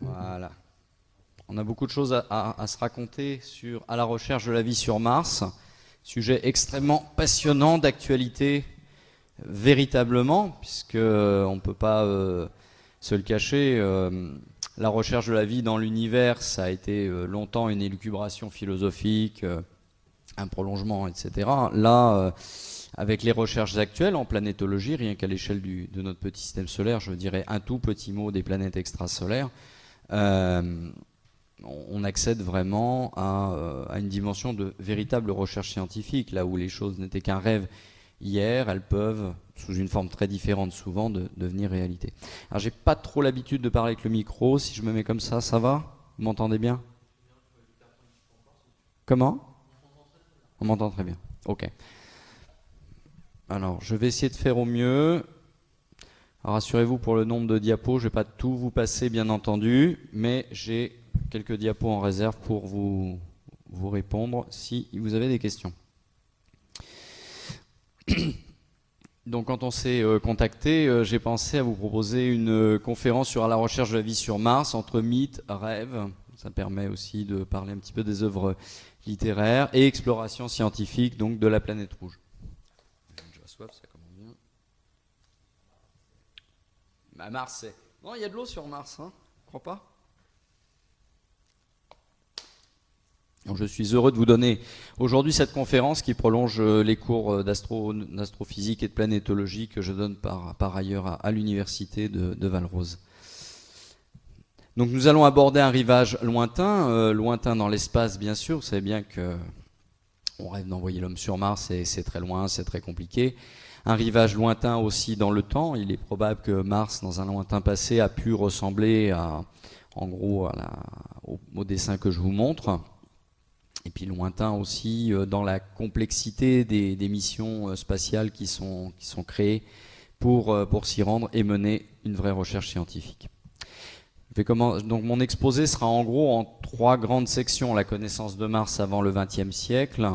Voilà. On a beaucoup de choses à, se raconter sur à la recherche de la vie sur Mars. Sujet extrêmement passionnant, d'actualité véritablement, puisque on ne peut pas euh, se le cacher. Euh, la recherche de la vie dans l'univers, ça a été longtemps une élucubration philosophique, un prolongement, etc. Là, avec les recherches actuelles en planétologie, rien qu'à l'échelle de notre petit système solaire, je dirais un tout petit mot des planètes extrasolaires, on accède vraiment à, à, une dimension de véritable recherche scientifique, là où les choses n'étaient qu'un rêve hier, elles peuvent, sous une forme très différente souvent, de, devenir réalité. Alors j'ai pas trop l'habitude de parler avec le micro, si je me mets comme ça, ça va? Vous m'entendez bien? Comment? On m'entend très bien, ok. Alors je vais essayer de faire au mieux. Rassurez-vous pour le nombre de diapos, je ne vais pas tout vous passer bien entendu, mais j'ai quelques diapos en réserve pour vous répondre si vous avez des questions. Donc quand on s'est euh, contacté, euh, j'ai pensé à vous proposer une euh, conférence sur la recherche de la vie sur Mars, entre mythes, rêves, ça permet aussi de parler un petit peu des œuvres littéraires, et exploration scientifique donc de la planète rouge. Bah, Mars. Non, il y a de l'eau sur Mars, hein Crois pas je suis heureux de vous donner aujourd'hui cette conférence qui prolonge euh, les cours euh, d'astrophysique et de planétologie que je donne par, ailleurs à, l'université de, Valrose. Donc nous allons aborder un rivage lointain, euh, lointain dans l'espace bien sûr, vous savez bien que on rêve d'envoyer l'homme sur Mars et c'est très loin, c'est très compliqué. Un rivage lointain aussi dans le temps, il est probable que Mars dans un lointain passé a pu ressembler en gros au dessin que je vous montre et puis lointain aussi euh, dans la complexité des, missions euh, spatiales qui sont, qui sont créées pour, euh, pour s'y rendre et mener une vraie recherche scientifique. donc mon exposé sera en gros en trois grandes sections. La connaissance de Mars avant le XXe siècle,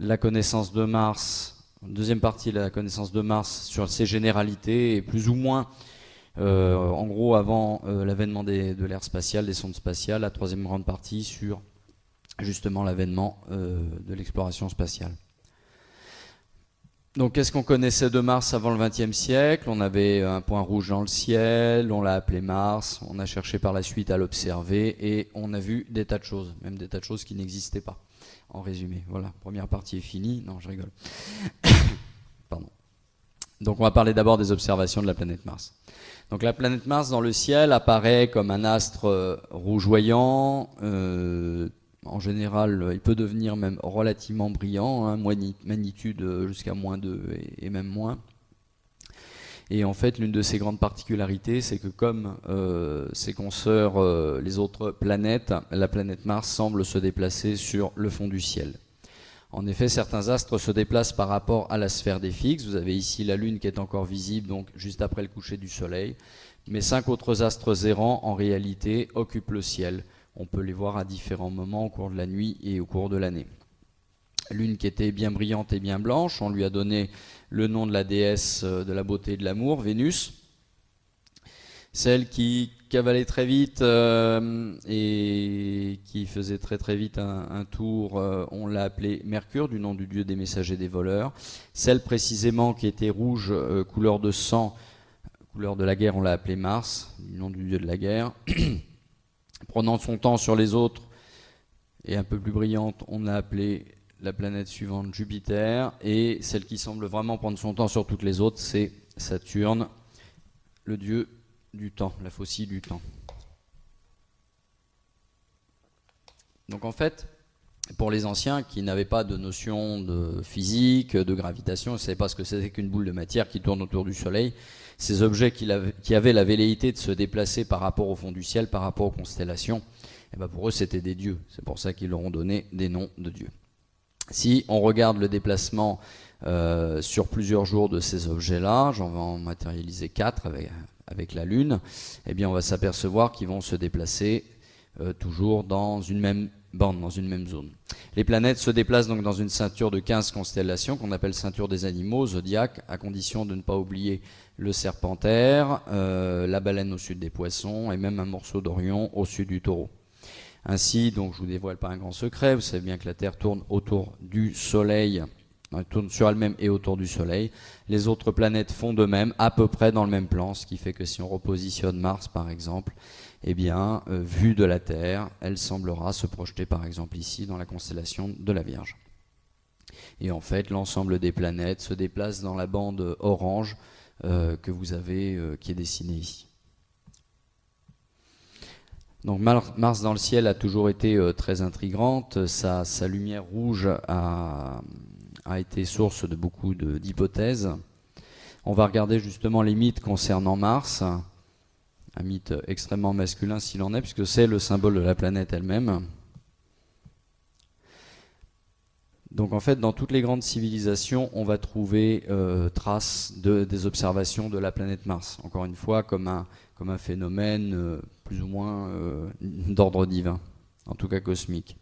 la connaissance de Mars, deuxième partie la connaissance de Mars sur ses généralités et plus ou moins en gros avant l'avènement de l'ère spatiale, des sondes spatiales, la troisième grande partie sur justement l'avènement euh, de l'exploration spatiale. Donc qu'est-ce qu'on connaissait de Mars avant le XXe siècle? On avait un point rouge dans le ciel, on l'a appelé Mars, on a cherché par la suite à l'observer et on a vu des tas de choses, même des tas de choses qui n'existaient pas. En résumé, voilà, première partie est finie. Non, je rigole. Pardon. Donc on va parler d'abord des observations de la planète Mars. Donc la planète Mars dans le ciel apparaît comme un astre euh, rougeoyant, euh, en général, il peut devenir même relativement brillant, hein, magnitude euh, jusqu'à moins 2 et, même moins. Et en fait, l'une de ses grandes particularités, c'est que comme euh, ses consoeurs, euh, les autres planètes, la planète Mars semble se déplacer sur le fond du ciel. En effet, certains astres se déplacent par rapport à la sphère des fixes. Vous avez ici la Lune qui est encore visible, donc juste après le coucher du Soleil. Mais cinq autres astres errants, en réalité, occupent le ciel. On peut les voir à différents moments au cours de la nuit et au cours de l'année. L'une qui était bien brillante et bien blanche, on lui a donné le nom de la déesse euh, de la beauté et de l'amour, Vénus. Celle qui cavalait très vite euh, et qui faisait très très vite un, tour, euh, on l'a appelée Mercure, du nom du dieu des messagers des voleurs. Celle précisément qui était rouge, couleur de sang, couleur de la guerre, on l'a appelée Mars, du nom du dieu de la guerre. prenant son temps sur les autres et un peu plus brillante, on a appelé la planète suivante Jupiter, et celle qui semble vraiment prendre son temps sur toutes les autres, c'est Saturne, le dieu du temps, la faucille du temps. Donc en fait, pour les anciens qui n'avaient pas de notion de physique, de gravitation, ils ne savaient pas ce que c'était qu'une boule de matière qui tourne autour du Soleil, ces objets qui, avaient la velléité de se déplacer par rapport au fond du ciel, par rapport aux constellations, eh ben pour eux c'était des dieux. C'est pour ça qu'ils leur ont donné des noms de dieux. Si on regarde le déplacement euh, sur plusieurs jours de ces objets-là, j'en vais en matérialiser quatre avec, la Lune, eh bien on va s'apercevoir qu'ils vont se déplacer toujours dans une même dans une même zone. Les planètes se déplacent donc dans une ceinture de 15 constellations qu'on appelle ceinture des animaux, zodiaque, à condition de ne pas oublier le serpentaire, la baleine au sud des poissons et même un morceau d'Orion au sud du taureau. Ainsi, donc je vous dévoile pas un grand secret, vous savez bien que la Terre tourne autour du Soleil, elle tourne sur elle-même et autour du Soleil. Les autres planètes font de même, à peu près dans le même plan, ce qui fait que si on repositionne Mars par exemple, eh bien, euh, vue de la Terre, elle semblera se projeter par exemple ici dans la constellation de la Vierge. Et en fait, l'ensemble des planètes se déplace dans la bande orange euh, que vous avez, euh, qui est dessinée ici. Donc Mars dans le ciel a toujours été très intrigante. Sa, lumière rouge a, été source de beaucoup d'hypothèses. On va regarder justement les mythes concernant Mars. Un mythe extrêmement masculin s'il en est, puisque c'est le symbole de la planète elle-même. Donc en fait, dans toutes les grandes civilisations, on va trouver euh, traces de, des observations de la planète Mars. Encore une fois, comme un, phénomène euh, plus ou moins euh, d'ordre divin, en tout cas cosmique.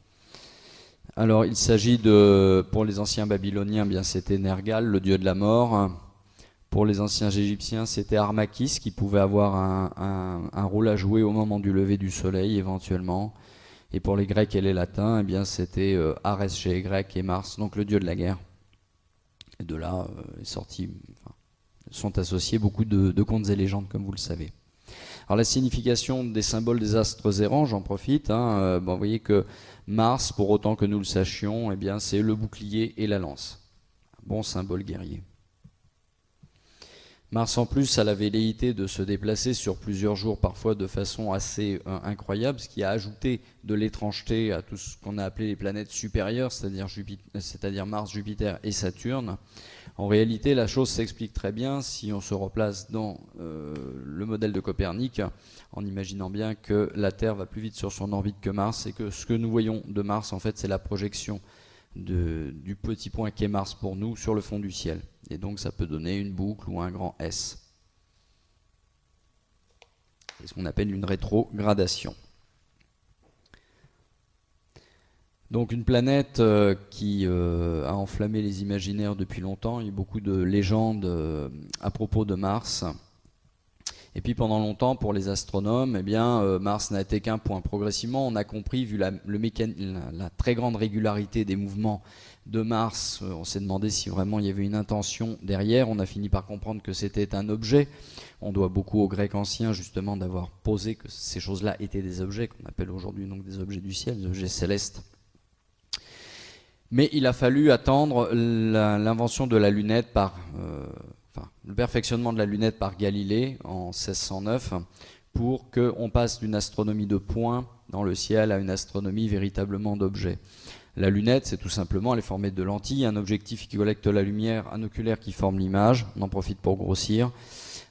Alors il s'agit de, pour les anciens babyloniens, bien c'était Nergal, le dieu de la mort. Pour les anciens égyptiens, c'était Armakis qui pouvait avoir un, rôle à jouer au moment du lever du soleil éventuellement. Et pour les Grecs et les Latins, eh bien c'était euh, Arès chez les Grecs et Mars, donc le dieu de la guerre. Et de là est sorti, sont associés beaucoup de contes et légendes, comme vous le savez. Alors la signification des symboles des astres errants, j'en profite. Hein, euh, vous voyez que Mars, pour autant que nous le sachions, eh bien c'est le bouclier et la lance. bon symbole guerrier. Mars en plus a la velléité de se déplacer sur plusieurs jours, parfois de façon assez euh, incroyable, ce qui a ajouté de l'étrangeté à tout ce qu'on a appelé les planètes supérieures, c'est-à-dire Mars, Jupiter et Saturne. En réalité, la chose s'explique très bien si on se replace dans euh, le modèle de Copernic, en imaginant bien que la Terre va plus vite sur son orbite que Mars, et que ce que nous voyons de Mars, en fait, c'est la projection du petit point qu'est Mars pour nous sur le fond du ciel. Et donc ça peut donner une boucle ou un grand S. C'est ce qu'on appelle une rétrogradation. Donc une planète euh, qui euh, a enflammé les imaginaires depuis longtemps. Il y a beaucoup de légendes euh, à propos de Mars. Et puis pendant longtemps, pour les astronomes, eh bien, Mars n'a été qu'un point. Progressivement, on a compris, vu la, très grande régularité des mouvements de Mars, on s'est demandé si vraiment il y avait une intention derrière. On a fini par comprendre que c'était un objet. On doit beaucoup aux Grecs anciens justement d'avoir posé que ces choses-là étaient des objets qu'on appelle aujourd'hui donc des objets du ciel, des objets célestes. Mais il a fallu attendre l'invention de la lunette par, euh, le perfectionnement de la lunette par Galilée en 1609 pour qu'on passe d'une astronomie de points dans le ciel à une astronomie véritablement d'objets. La lunette, c'est tout simplement, elle est formée de lentilles, un objectif qui collecte la lumière, un oculaire qui forme l'image, on en profite pour grossir.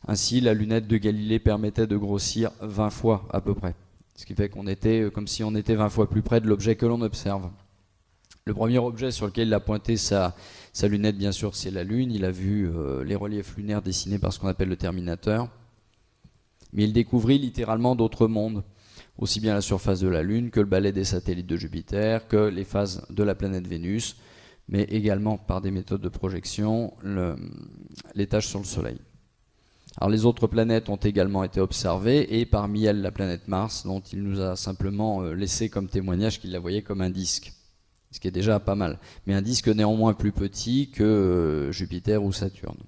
Ainsi, la lunette de Galilée permettait de grossir 20 fois à peu près. Ce qui fait qu'on était euh, comme si on était 20 fois plus près de l'objet que l'on observe. Le premier objet sur lequel il a pointé sa, lunette, bien sûr, c'est la Lune. Il a vu euh, les reliefs lunaires dessinés par ce qu'on appelle le Terminateur. Mais il découvrit littéralement d'autres mondes, aussi bien la surface de la Lune que le balai des satellites de Jupiter, que les phases de la planète Vénus, mais également par des méthodes de projection, les tâches sur le Soleil. Alors les autres planètes ont également été observées, et parmi elles la planète Mars, dont il nous a simplement euh, laissé comme témoignage qu'il la voyait comme un disque ce qui est déjà pas mal. Mais un disque néanmoins plus petit que euh, Jupiter ou Saturne.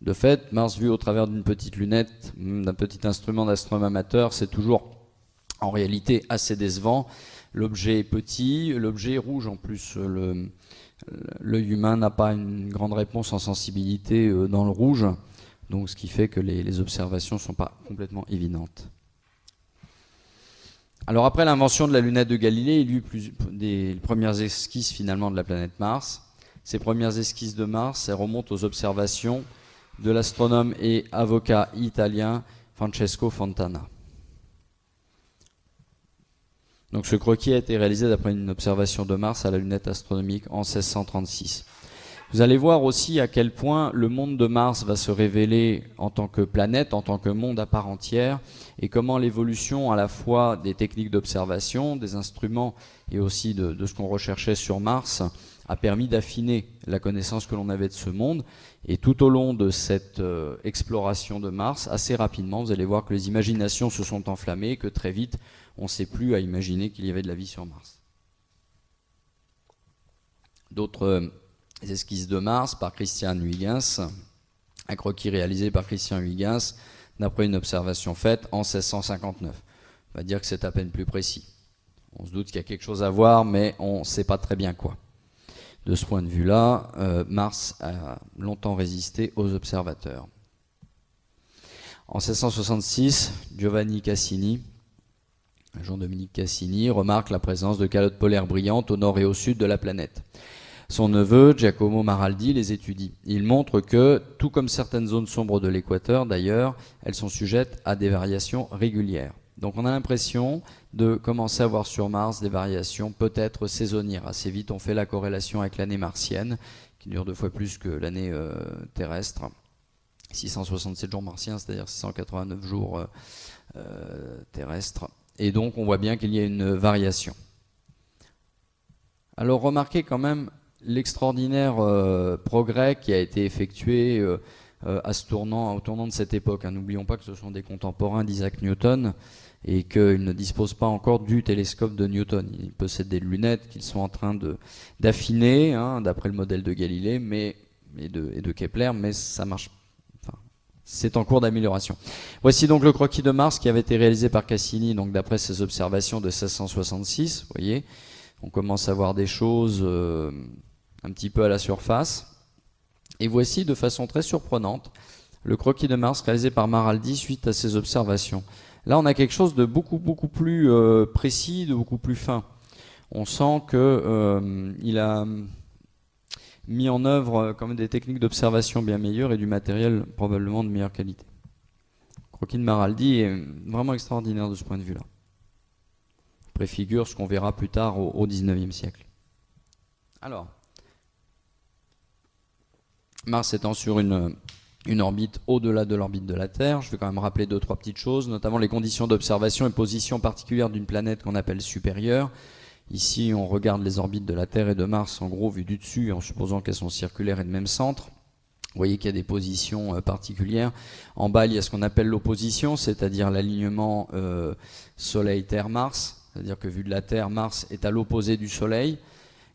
De fait, Mars vu au travers d'une petite lunette, hmm, d'un petit instrument d'astronome amateur, c'est toujours en réalité assez décevant. L'objet est petit, l'objet est rouge en plus. L'œil humain n'a pas une grande réponse en sensibilité euh, dans le rouge, donc ce qui fait que les observations ne sont pas complètement évidentes. Alors après l'invention de la lunette de Galilée, il y a eu des premières esquisses finalement de la planète Mars. Ces premières esquisses de Mars, remontent aux observations de l'astronome et avocat italien Francesco Fontana. Donc ce croquis a été réalisé d'après une observation de Mars à la lunette astronomique en 1636. Vous allez voir aussi à quel point le monde de Mars va se révéler en tant que planète, en tant que monde à part entière, et comment l'évolution à la fois des techniques d'observation, des instruments et aussi de, ce qu'on recherchait sur Mars a permis d'affiner la connaissance que l'on avait de ce monde. Et tout au long de cette euh, exploration de Mars, assez rapidement, vous allez voir que les imaginations se sont enflammées que très vite, on ne sait plus à imaginer qu'il y avait de la vie sur Mars. D'autres euh, esquisses de Mars par Christian Huygens, un croquis réalisé par Christian Huygens d'après une observation faite en 1659. On va dire que c'est à peine plus précis. On se doute qu'il y a quelque chose à voir, mais on ne sait pas très bien quoi. De ce point de vue-là, euh, Mars a longtemps résisté aux observateurs. En 1666, Giovanni Cassini, Jean-Dominique Cassini, remarque la présence de calottes polaires brillantes au nord et au sud de la planète. Son neveu, Giacomo Maraldi, les étudie. Il montre que, tout comme certaines zones sombres de l'équateur d'ailleurs, elles sont sujettes à des variations régulières. Donc on a l'impression de commencer à voir sur Mars des variations peut-être saisonnières. Assez vite on fait la corrélation avec l'année martienne, qui dure deux fois plus que l'année euh, terrestre. 667 jours martiens, c'est-à-dire 689 jours euh, euh, terrestres. Et donc on voit bien qu'il y a une variation. Alors remarquez quand même l'extraordinaire euh, progrès qui a été effectué euh, euh, à ce tournant, au tournant de cette époque. Hein. N'oublions pas que ce sont des contemporains d'Isaac Newton et qu'ils ne disposent pas encore du télescope de Newton. Ils possèdent des lunettes qu'ils sont en train d'affiner, hein, d'après le modèle de Galilée mais, et, de, et de Kepler, mais ça marche c'est en cours d'amélioration. Voici donc le croquis de Mars qui avait été réalisé par Cassini, donc d'après ses observations de 1666. Vous voyez, on commence à voir des choses un petit peu à la surface. Et voici de façon très surprenante le croquis de Mars réalisé par Maraldi suite à ses observations. Là, on a quelque chose de beaucoup, beaucoup plus euh, précis, de beaucoup plus fin. On sent qu'il euh, a mis en œuvre euh, comme des techniques d'observation bien meilleures et du matériel probablement de meilleure qualité. Le croquis de Maraldi est vraiment extraordinaire de ce point de vue-là. Préfigure ce qu'on verra plus tard au, 19e siècle. Alors, Mars étant sur une, orbite au-delà de l'orbite de la Terre. Je vais quand même rappeler deux, trois petites choses, notamment les conditions d'observation et position particulière d'une planète qu'on appelle supérieure. Ici, on regarde les orbites de la Terre et de Mars, en gros, vues du dessus, en supposant qu'elles sont circulaires et de même centre. Vous voyez qu'il y a des positions euh, particulières. En bas, il y a ce qu'on appelle l'opposition, c'est-à-dire l'alignement euh, Soleil-Terre-Mars. C'est-à-dire que vu de la Terre, Mars est à l'opposé du Soleil.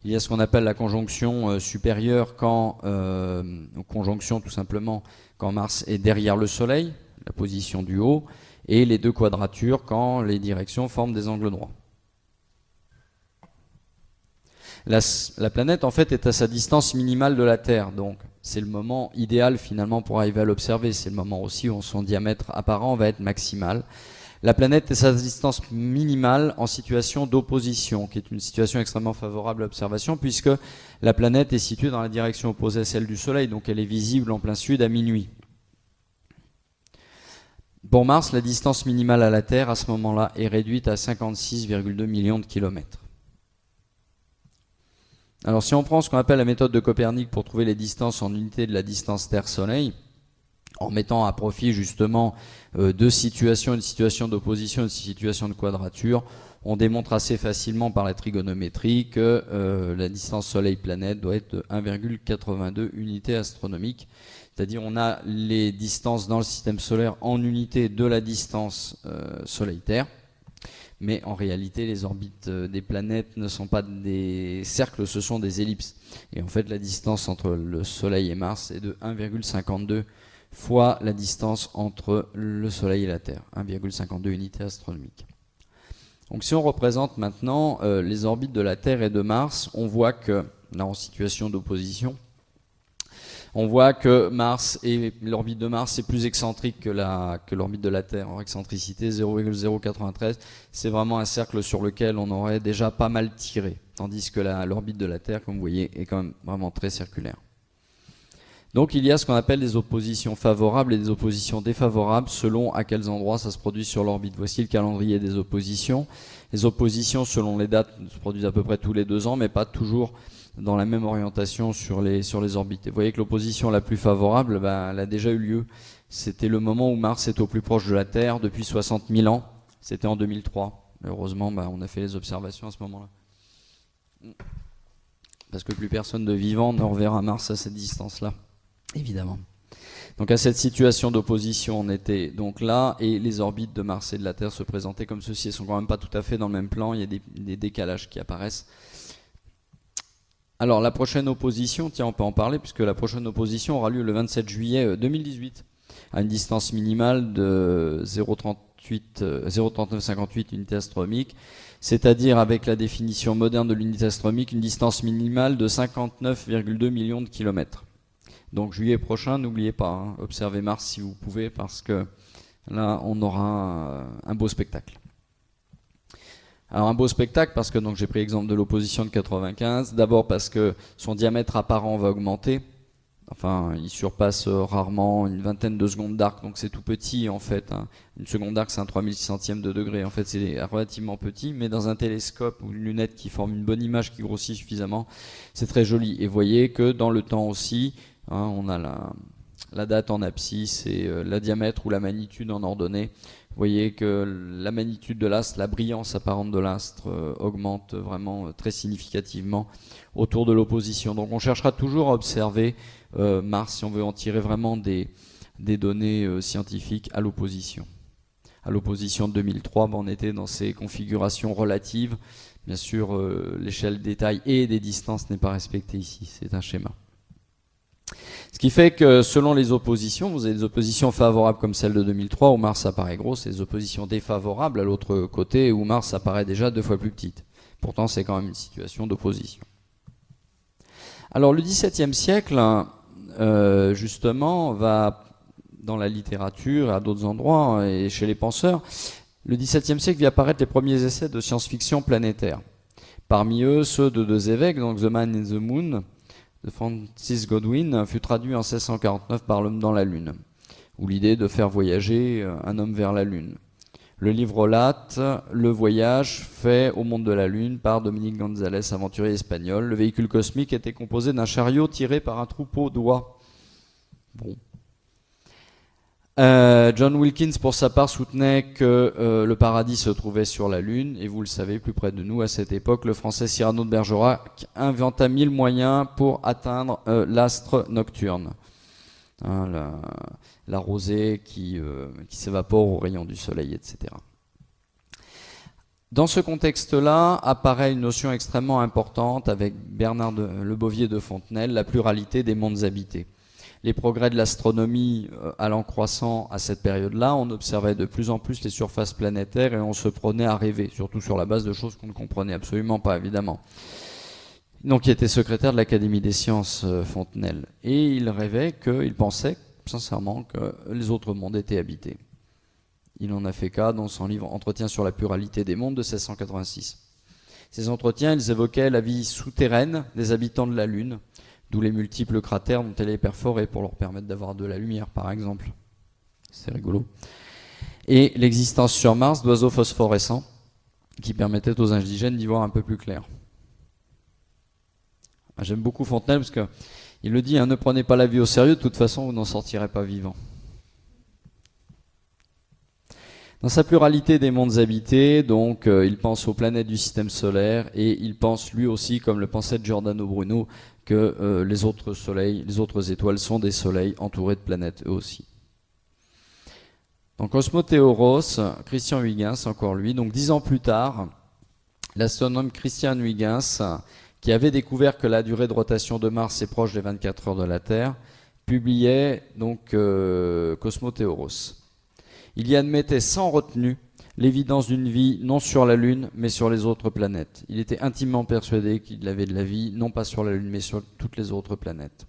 Il y a ce qu'on appelle la conjonction euh, supérieure quand, euh, conjonction tout simplement, quand Mars est derrière le Soleil, la position du haut, et les deux quadratures quand les directions forment des angles droits. La, la, planète en fait est à sa distance minimale de la Terre, donc c'est le moment idéal finalement pour arriver à l'observer. C'est le moment aussi où son diamètre apparent va être maximal. La planète est sa distance minimale en situation d'opposition, qui est une situation extrêmement favorable à l'observation, puisque la planète est située dans la direction opposée à celle du Soleil, donc elle est visible en plein sud à minuit. Pour Mars, la distance minimale à la Terre, à ce moment-là, est réduite à 56,2 millions de kilomètres. Alors si on prend ce qu'on appelle la méthode de Copernic pour trouver les distances en unité de la distance Terre-Soleil, en mettant à profit justement euh, deux situations, une situation d'opposition, une situation de quadrature, on démontre assez facilement par la trigonométrie que euh, la distance Soleil-planète doit être de 1,82 unités astronomiques. C'est-à-dire on a les distances dans le système solaire en unité de la distance euh, Soleil-Terre. Mais en réalité, les orbites des planètes ne sont pas des cercles, ce sont des ellipses. Et en fait, la distance entre le Soleil et Mars est de 1,52 fois la distance entre le Soleil et la Terre, 1,52 unités astronomiques. Donc si on représente maintenant euh, les orbites de la Terre et de Mars, on voit que, là en situation d'opposition, on voit que Mars et l'orbite de Mars est plus excentrique que l'orbite de la Terre. En excentricité 0,093, c'est vraiment un cercle sur lequel on aurait déjà pas mal tiré, tandis que l'orbite de la Terre, comme vous voyez, est quand même vraiment très circulaire. Donc il y a ce qu'on appelle des oppositions favorables et des oppositions défavorables selon à quels endroits ça se produit sur l'orbite. Voici le calendrier des oppositions. Les oppositions selon les dates se produisent à peu près tous les deux ans, mais pas toujours dans la même orientation sur les, sur les orbites. vous voyez que l'opposition la plus favorable, ben, elle a déjà eu lieu. C'était le moment où Mars est au plus proche de la Terre depuis 60 000 ans. C'était en 2003. Heureusement, ben, on a fait les observations à ce moment-là. Parce que plus personne de vivant ne reverra Mars à cette distance-là évidemment. Donc à cette situation d'opposition, on était donc là, et les orbites de Mars et de la Terre se présentaient comme ceci. Elles sont quand même pas tout à fait dans le même plan, il y a des, décalages qui apparaissent. Alors la prochaine opposition, tiens on peut en parler, puisque la prochaine opposition aura lieu le 27 juillet 2018, euh, à une distance minimale de 0,3958 euh, unités astronomiques, c'est-à-dire avec la définition moderne de l'unité astronomique, une distance minimale de 59,2 millions de kilomètres. Donc juillet prochain, n'oubliez pas, hein, observez Mars si vous pouvez, parce que là, on aura un, beau spectacle. Alors un beau spectacle parce que donc j'ai pris l'exemple de l'opposition de 95. D'abord parce que son diamètre apparent va augmenter. Enfin, il surpasse rarement une vingtaine de secondes d'arc, donc c'est tout petit en fait. Hein. Une seconde d'arc, c'est un 3600e de degré. En fait, c'est relativement petit, mais dans un télescope ou une lunette qui forme une bonne image qui grossit suffisamment, c'est très joli. Et voyez que dans le temps aussi, Hein, on a la, date en abscisse et euh, la diamètre ou la magnitude en ordonnée. Vous voyez que la magnitude de l'astre, la brillance apparente de l'astre euh, augmente vraiment euh, très significativement autour de l'opposition. Donc on cherchera toujours à observer Mars si on veut en tirer vraiment des, données scientifiques à l'opposition. À l'opposition de 2003, ben, on était dans ces configurations relatives. Bien sûr, l'échelle des tailles et des distances n'est pas respectée ici, c'est un schéma. Ce qui fait que selon les oppositions, vous avez des oppositions favorables comme celle de 2003 où Mars apparaît grosse et des oppositions défavorables à l'autre côté où Mars apparaît déjà deux fois plus petite. Pourtant, c'est quand même une situation d'opposition. Alors le XVIIe siècle, euh, justement, va dans la littérature, à d'autres endroits et chez les penseurs, le XVIIe siècle vit apparaître les premiers essais de science-fiction planétaire. Parmi eux, ceux de deux évêques, donc The Man in the Moon, de Francis Godwin fut traduit en 1649 par L'homme dans la Lune, ou l'idée de faire voyager euh, un homme vers la Lune. Le livre relate le voyage fait au monde de la Lune par Dominique González, aventurier espagnol. Le véhicule cosmique était composé d'un chariot tiré par un troupeau d'oies. Bon, euh, John Wilkins, pour sa part, soutenait que euh, le paradis se trouvait sur la Lune, et vous le savez, plus près de nous à cette époque, le français Cyrano de Bergerac inventa mille moyens pour atteindre euh, l'astre nocturne. Hein, la, rosée qui, s'évapore au rayon du soleil, etc. Dans ce contexte-là, apparaît une notion extrêmement importante avec Bernard de, Le Bovier de Fontenelle, la pluralité des mondes habités les progrès de l'astronomie euh, allant croissant à cette période-là, on observait de plus en plus les surfaces planétaires et on se prenait à rêver, surtout sur la base de choses qu'on ne comprenait absolument pas, évidemment. Donc il était secrétaire de l'Académie des sciences euh, Fontenelle. Et il rêvait qu'il pensait sincèrement que les autres mondes étaient habités. Il en a fait cas dans son livre Entretien sur la pluralité des mondes de 1686. Ces entretiens, ils évoquaient la vie souterraine des habitants de la Lune, D'où les multiples cratères dont elle est perforée pour leur permettre d'avoir de la lumière, par exemple. C'est rigolo. Et l'existence sur Mars d'oiseaux phosphorescents qui permettaient aux indigènes d'y voir un peu plus clair. Ah, j'aime beaucoup Fontenelle parce qu'il le dit, hein, ne prenez pas la vie au sérieux, de toute façon vous n'en sortirez pas vivant. Dans sa pluralité des mondes habités, donc euh, il pense aux planètes du système solaire et il pense lui aussi, comme le pensait Giordano Bruno, que euh, les autres étoiles sont des soleils entourés de planètes eux aussi. Donc Cosmothéoros, Christian Huygens, encore lui, donc dix ans plus tard, l'astronome Christian Huygens, qui avait découvert que la durée de rotation de Mars est proche des 24 heures de la Terre, publiait donc euh. Il y admettait sans retenue l'évidence d'une vie non sur la Lune, mais sur les autres planètes. Il était intimement persuadé qu'il avait de la vie, non pas sur la Lune, mais sur toutes les autres planètes.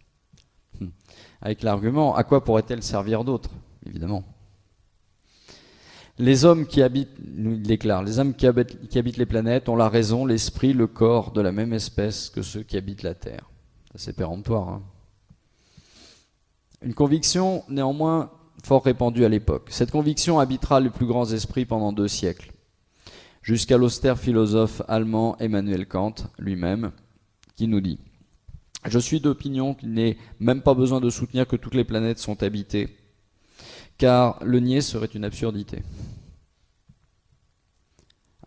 Hmm. Avec l'argument, à quoi pourrait-elle servir d'autre Évidemment? Les hommes qui habitent, il déclare, les hommes qui habitent, qui habitent les planètes ont la raison, l'esprit, le corps de la même espèce que ceux qui habitent la Terre. C'est péremptoire. Hein Une conviction néanmoins fort répandue à l'époque. Cette conviction habitera les plus grands esprits pendant deux siècles, jusqu'à l'austère philosophe allemand Emmanuel Kant lui-même, qui nous dit Je suis d'opinion qu'il n'est même pas besoin de soutenir que toutes les planètes sont habitées, car le nier serait une absurdité.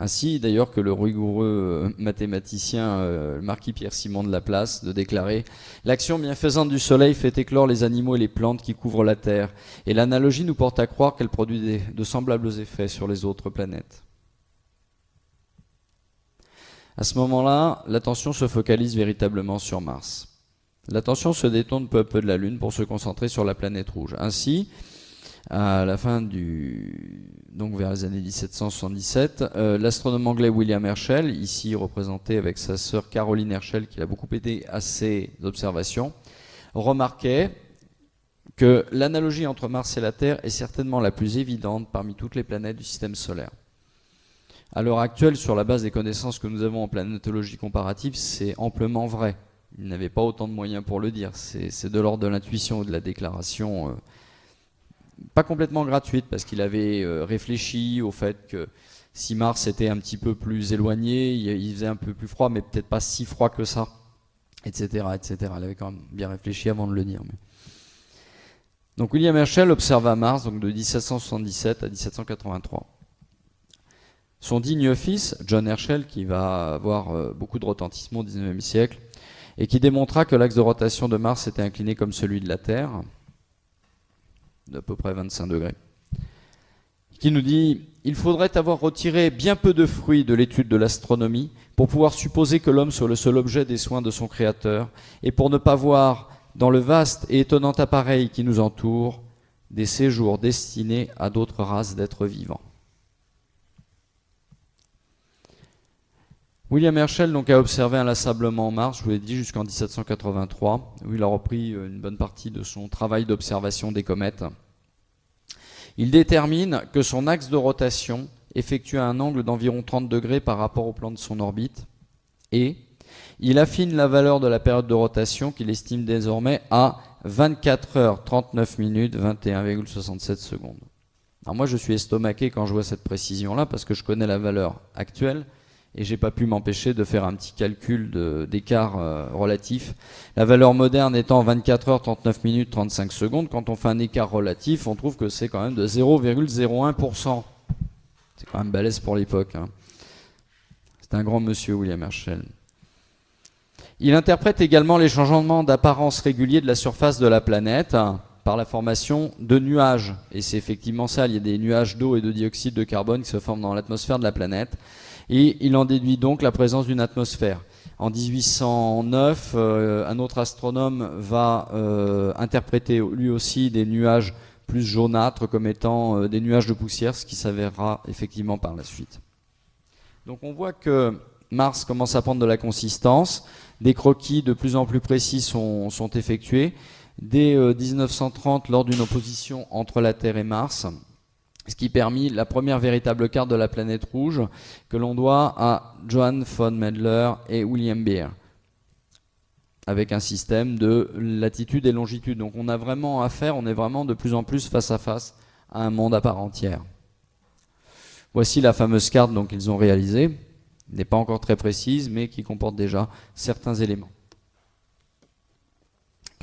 Ainsi d'ailleurs que le rigoureux euh, mathématicien euh, marquis Pierre Simon de Laplace de déclarer L'action bienfaisante du soleil fait éclore les animaux et les plantes qui couvrent la Terre, et l'analogie nous porte à croire qu'elle produit de semblables effets sur les autres planètes. À ce moment-là, l'attention se focalise véritablement sur Mars. L'attention se détourne peu à peu de la Lune pour se concentrer sur la planète rouge. Ainsi, à la fin du donc vers les années 1777, euh, l'astronome anglais William Herschel, ici représenté avec sa sœur Caroline Herschel, qui l'a beaucoup aidé à ses observations, remarquait que l'analogie entre Mars et la Terre est certainement la plus évidente parmi toutes les planètes du système solaire. À l'heure actuelle, sur la base des connaissances que nous avons en planétologie comparative, c'est amplement vrai. Il n'avait pas autant de moyens pour le dire. C'est de l'ordre de l'intuition ou de la déclaration. Euh, pas complètement gratuite parce qu'il avait euh, réfléchi au fait que si Mars était un petit peu plus éloigné, il faisait un peu plus froid, mais peut-être pas si froid que ça, etc., etc. Il avait quand même bien réfléchi avant de le dire. Donc William Herschel observa Mars de 1777 à 1783. Son digne fils, John Herschel, qui va avoir euh, beaucoup de retentissement au XIXe siècle, et qui démontra que l'axe de rotation de Mars était incliné comme celui de la Terre, d'à peu près 25 degrés, qui nous dit il faudrait avoir retiré bien peu de fruits de l'étude de l'astronomie pour pouvoir supposer que l'homme soit le seul objet des soins de son Créateur, et pour ne pas voir dans le vaste et étonnant appareil qui nous entoure des séjours destinés à d'autres races d'êtres vivants. William Herschel donc, a observé inlassablement Mars, je vous l'ai dit, jusqu'en 1783, où il a repris euh, une bonne partie de son travail d'observation des comètes. Il détermine que son axe de rotation effectue un angle d'environ 30 degrés par rapport au plan de son orbite, et il affine la valeur de la période de rotation qu'il estime désormais à 24 heures 39 minutes 21,67 secondes. Alors moi je suis estomaqué quand je vois cette précision-là parce que je connais la valeur actuelle, et j'ai pas pu m'empêcher de faire un petit calcul d'écart euh, relatif. La valeur moderne étant 24 heures 39 minutes 35 secondes, quand on fait un écart relatif, on trouve que c'est quand même de 0,01%. C'est quand même balèze pour l'époque. Hein. C'est un grand monsieur, William Herschel. Il interprète également les changements d'apparence réguliers de la surface de la planète hein, par la formation de nuages. Et c'est effectivement ça, il y a des nuages d'eau et de dioxyde de carbone qui se forment dans l'atmosphère de la planète et il en déduit donc la présence d'une atmosphère. En 1809, euh, un autre astronome va euh, interpréter lui aussi des nuages plus jaunâtres comme étant euh, des nuages de poussière, ce qui s'avérera effectivement par la suite. Donc on voit que Mars commence à prendre de la consistance, des croquis de plus en plus précis sont, sont effectués. Dès 1930, lors d'une opposition entre la Terre et Mars, ce qui permit la première véritable carte de la planète rouge que l'on doit à Johann von Mendler et William Beer avec un système de latitude et longitude. Donc on a vraiment affaire, on est vraiment de plus en plus face à face à un monde à part entière. Voici la fameuse carte qu'ils ont réalisée, n'est pas encore très précise, mais qui comporte déjà certains éléments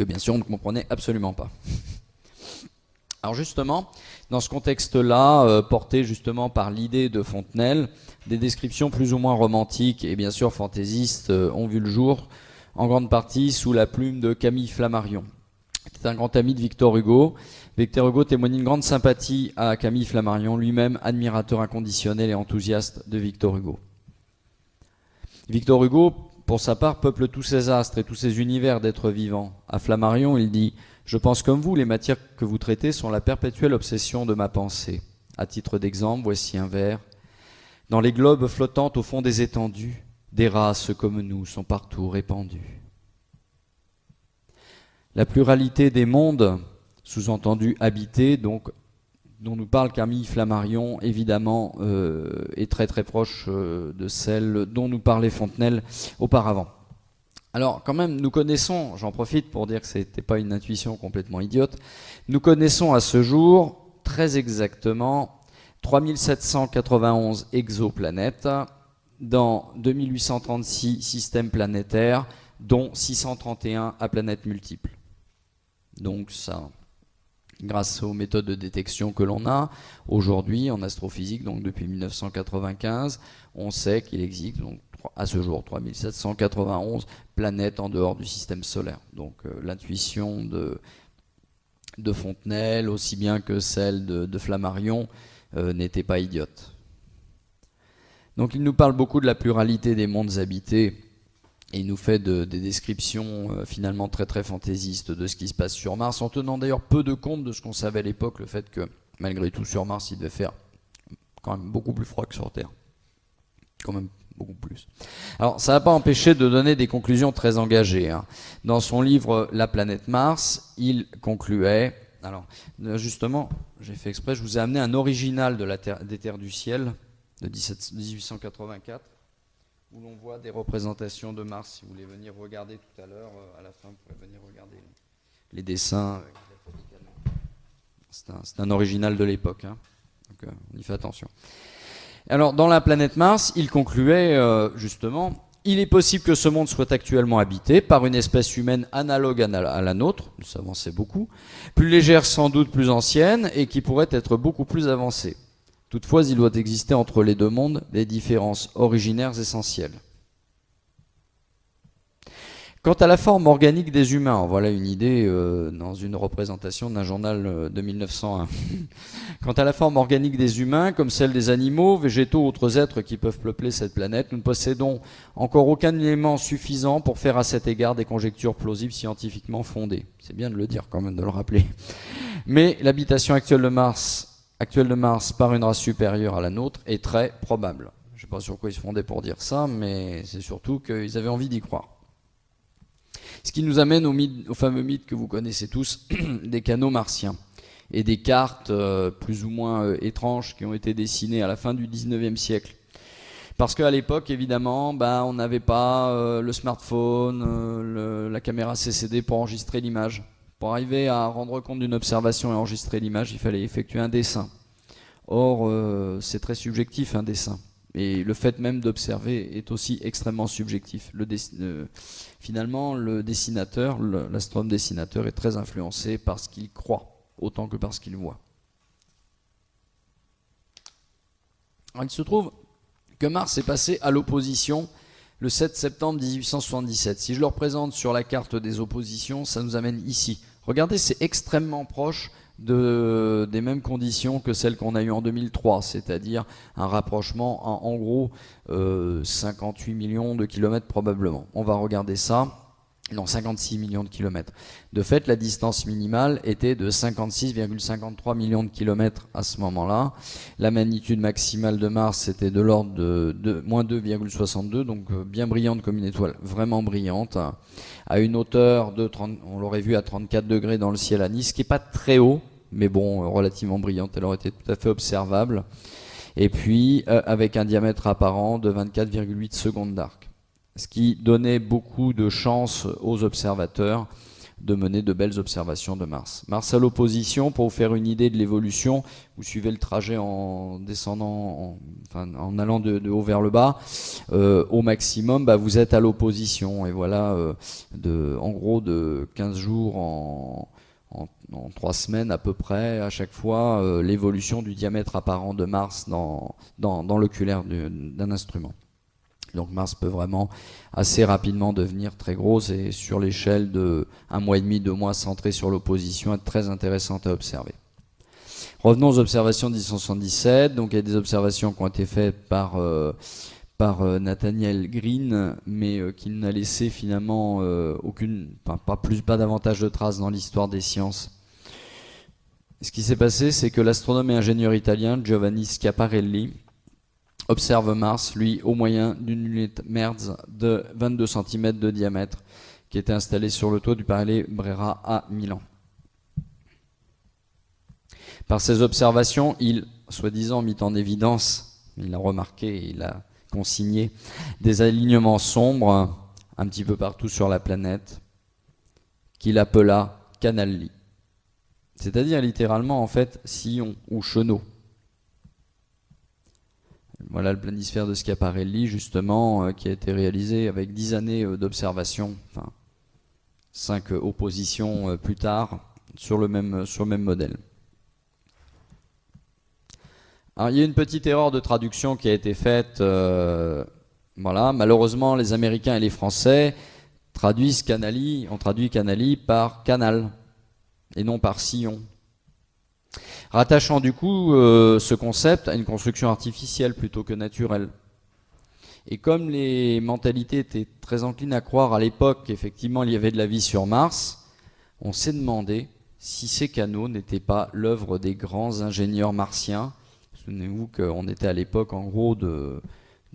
que bien sûr on ne comprenait absolument pas. Alors justement, dans ce contexte-là, euh, porté justement par l'idée de Fontenelle, des descriptions plus ou moins romantiques et bien sûr fantaisistes euh, ont vu le jour, en grande partie sous la plume de Camille Flammarion. C'est un grand ami de Victor Hugo. Victor Hugo témoigne une grande sympathie à Camille Flammarion, lui-même admirateur inconditionnel et enthousiaste de Victor Hugo. Victor Hugo, pour sa part, peuple tous ses astres et tous ses univers d'êtres vivants. À Flammarion, il dit je pense comme vous, les matières que vous traitez sont la perpétuelle obsession de ma pensée. À titre d'exemple, voici un vers. Dans les globes flottants au fond des étendues, des races comme nous sont partout répandues. La pluralité des mondes, sous-entendu habités, donc dont nous parle Camille Flammarion, évidemment, euh, est très très proche euh, de celle dont nous parlait Fontenelle auparavant. Alors quand même, nous connaissons, j'en profite pour dire que ce n'était pas une intuition complètement idiote, nous connaissons à ce jour très exactement 3791 exoplanètes dans 2836 systèmes planétaires, dont 631 à planètes multiples. Donc ça, grâce aux méthodes de détection que l'on a aujourd'hui en astrophysique, donc depuis 1995, on sait qu'il existe à ce jour 3791 planètes en dehors du système solaire. Donc euh, l'intuition de, de Fontenelle, aussi bien que celle de, Flammarion, euh, n'était pas idiote. Donc il nous parle beaucoup de la pluralité des mondes habités et il nous fait des descriptions euh, finalement très très fantaisistes de ce qui se passe sur Mars, en tenant d'ailleurs peu de compte de ce qu'on savait à l'époque, le fait que malgré tout sur Mars il devait faire quand même beaucoup plus froid que sur Terre. Quand même beaucoup plus. Alors ça n'a pas empêché de donner des conclusions très engagées. Hein. Dans son livre La planète Mars, il concluait, alors justement j'ai fait exprès, je vous ai amené un original de la terre, des terres du ciel de 1884 où l'on voit des représentations de Mars. Si vous voulez venir regarder tout à l'heure, euh, à la fin, vous pouvez venir regarder les dessins. C'est un, original de l'époque, hein. donc euh, on y fait attention. Alors, dans la planète Mars, il concluait euh, justement il est possible que ce monde soit actuellement habité par une espèce humaine analogue à la nôtre, nous savons beaucoup, plus légère sans doute, plus ancienne, et qui pourrait être beaucoup plus avancée. Toutefois, il doit exister entre les deux mondes des différences originaires essentielles. Quant à la forme organique des humains, voilà une idée euh, dans une représentation d'un journal euh, de 1901. Quant à la forme organique des humains, comme celle des animaux, végétaux, autres êtres qui peuvent peupler cette planète, nous ne possédons encore aucun élément suffisant pour faire à cet égard des conjectures plausibles scientifiquement fondées. C'est bien de le dire quand même, de le rappeler. Mais l'habitation actuelle de Mars actuelle de Mars par une race supérieure à la nôtre est très probable. Je ne sais pas sur quoi ils se fondaient pour dire ça, mais c'est surtout qu'ils avaient envie d'y croire. Ce qui nous amène au, fameux mythe que vous connaissez tous, des canaux martiens et des cartes euh, plus ou moins euh, étranges qui ont été dessinées à la fin du 19e siècle. Parce qu'à l'époque, évidemment, ben, on n'avait pas euh, le smartphone, la caméra CCD pour enregistrer l'image. Pour arriver à rendre compte d'une observation et enregistrer l'image, il fallait effectuer un dessin. Or, c'est très subjectif un dessin. Et le fait même d'observer est aussi extrêmement subjectif. Le finalement, le dessinateur, l'astronome dessinateur est très influencé par ce qu'il croit, autant que par ce qu'il voit. il se trouve que Mars est passé à l'opposition le 7 septembre 1877. Si je le représente sur la carte des oppositions, ça nous amène ici. Regardez, c'est extrêmement proche de, des mêmes conditions que celles qu'on a eues en 2003, c'est-à-dire un rapprochement en, gros 58 euh, millions de kilomètres probablement. On va regarder ça non 56 millions de kilomètres. De fait, la distance minimale était de 56,53 millions de kilomètres à ce moment-là. La magnitude maximale de Mars était de l'ordre de, moins 2,62, donc euh, bien brillante comme une étoile, vraiment brillante, à une hauteur de 30, on l'aurait vu à 34 degrés dans le ciel à Nice, ce qui n'est pas très haut, mais bon, relativement brillante, elle aurait été tout à fait observable. Et puis, euh, avec un diamètre apparent de 24,8 secondes d'arc ce qui donnait beaucoup de chance aux observateurs de mener de belles observations de Mars. Mars à l'opposition, pour vous faire une idée de l'évolution, vous suivez le trajet en descendant, en, allant de, haut vers le bas, euh, au maximum, bah, vous êtes à l'opposition. Et voilà, euh, en gros, de 15 jours en, en, 3 semaines à peu près, à chaque fois, euh, l'évolution du diamètre apparent de Mars dans, l'oculaire d'un instrument. Donc Mars peut vraiment assez rapidement devenir très grosse et sur l'échelle de un mois et demi, deux mois centré sur l'opposition, être très intéressante à observer. Revenons aux observations de 1977. Donc il y a des observations qui ont été faites par, euh, par euh, Nathaniel Green, mais euh, qui n'a laissé finalement aucune, pas, plus, pas davantage de traces dans l'histoire des sciences. Ce qui s'est passé, c'est que l'astronome et ingénieur italien Giovanni Schiaparelli observe Mars, lui, au moyen d'une lunette Merz de 22 cm de diamètre qui était installée sur le toit du Palais Brera à Milan. Par ses observations, il, soi-disant, mit en évidence, il a remarqué, il a consigné des alignements sombres un petit peu partout sur la planète, qu'il appela Canali. C'est-à-dire littéralement en fait sillon ou chenot. Voilà le planisphère de Schiaparelli justement euh, qui a été réalisé avec dix années euh, d'observation, enfin cinq oppositions plus tard sur le même, sur le même modèle. Il y a une petite erreur de traduction qui a été faite. Euh, voilà, malheureusement, les Américains et les Français traduisent Canali, on traduit Canali par canal et non par sillon. Rattachant du coup euh, ce concept à une construction artificielle plutôt que naturelle. Et comme les mentalités étaient très enclines à croire à l'époque qu'effectivement il y avait de la vie sur Mars, on s'est demandé si ces canaux n'étaient pas l'œuvre des grands ingénieurs martiens. Souvenez-vous qu'on était à l'époque en gros de,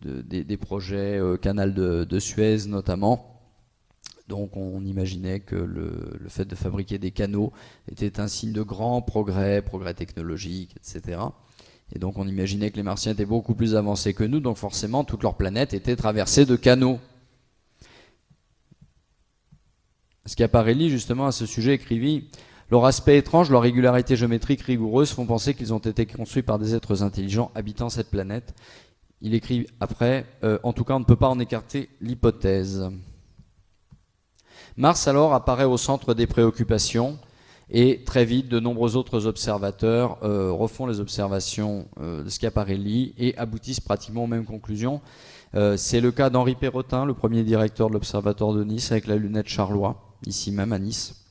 des, projets euh, canal de, Suez notamment. Donc on imaginait que le, fait de fabriquer des canaux était un signe de grand progrès, progrès technologique, etc. Et donc on imaginait que les Martiens étaient beaucoup plus avancés que nous, donc forcément toute leur planète était traversée de canaux. Schiaparelli, justement, à ce sujet, écrivit leur aspect étrange, leur régularité géométrique rigoureuse font penser qu'ils ont été construits par des êtres intelligents habitant cette planète. Il écrit après, euh, en tout cas on ne peut pas en écarter l'hypothèse. Mars alors apparaît au centre des préoccupations et très vite de nombreux autres observateurs euh, refont les observations euh, de Schiaparelli et aboutissent pratiquement aux mêmes conclusions. C'est le cas d'Henri Perrotin, le premier directeur de l'Observatoire de Nice avec la lunette Charlois, ici même à Nice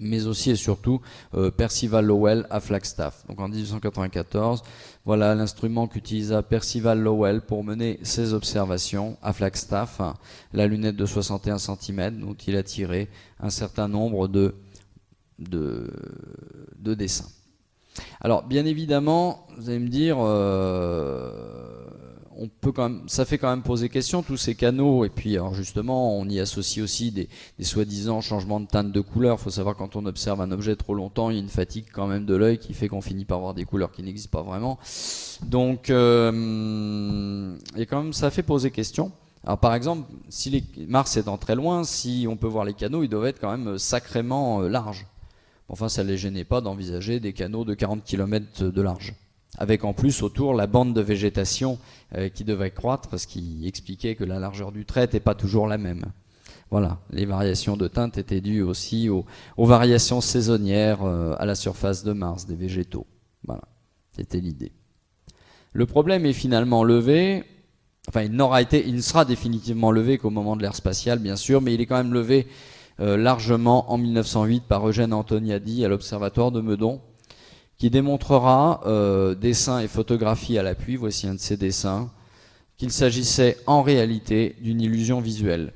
mais aussi et surtout euh, Percival Lowell à Flagstaff. Donc en 1894, voilà l'instrument qu'utilisa Percival Lowell pour mener ses observations à Flagstaff, la lunette de 61 cm dont il a tiré un certain nombre de, de, dessins. Alors bien évidemment, vous allez me dire, euh, peut quand même, ça fait quand même poser question, tous ces canaux, et puis alors justement, on y associe aussi des, soi-disant changements de teinte de couleur. Il faut savoir quand on observe un objet trop longtemps, il y a une fatigue quand même de l'œil qui fait qu'on finit par voir des couleurs qui n'existent pas vraiment. Donc, euh, et quand même, ça fait poser question. Alors par exemple, si les, Mars étant très loin, si on peut voir les canaux, ils doivent être quand même sacrément euh, larges. Enfin, ça ne les gênait pas d'envisager des canaux de 40 km de large avec en plus autour la bande de végétation euh, qui devait croître, ce qui expliquait que la largeur du trait n'était pas toujours la même. Voilà, les variations de teinte étaient dues aussi aux, variations saisonnières euh, à la surface de Mars des végétaux. Voilà, c'était l'idée. Le problème est finalement levé, enfin il n'aura été, il ne sera définitivement levé qu'au moment de l'ère spatiale bien sûr, mais il est quand même levé euh, largement en 1908 par Eugène Antoniadi à l'Observatoire de Meudon, qui démontrera, euh, dessins et photographies à l'appui, voici un de ces dessins, qu'il s'agissait en réalité d'une illusion visuelle.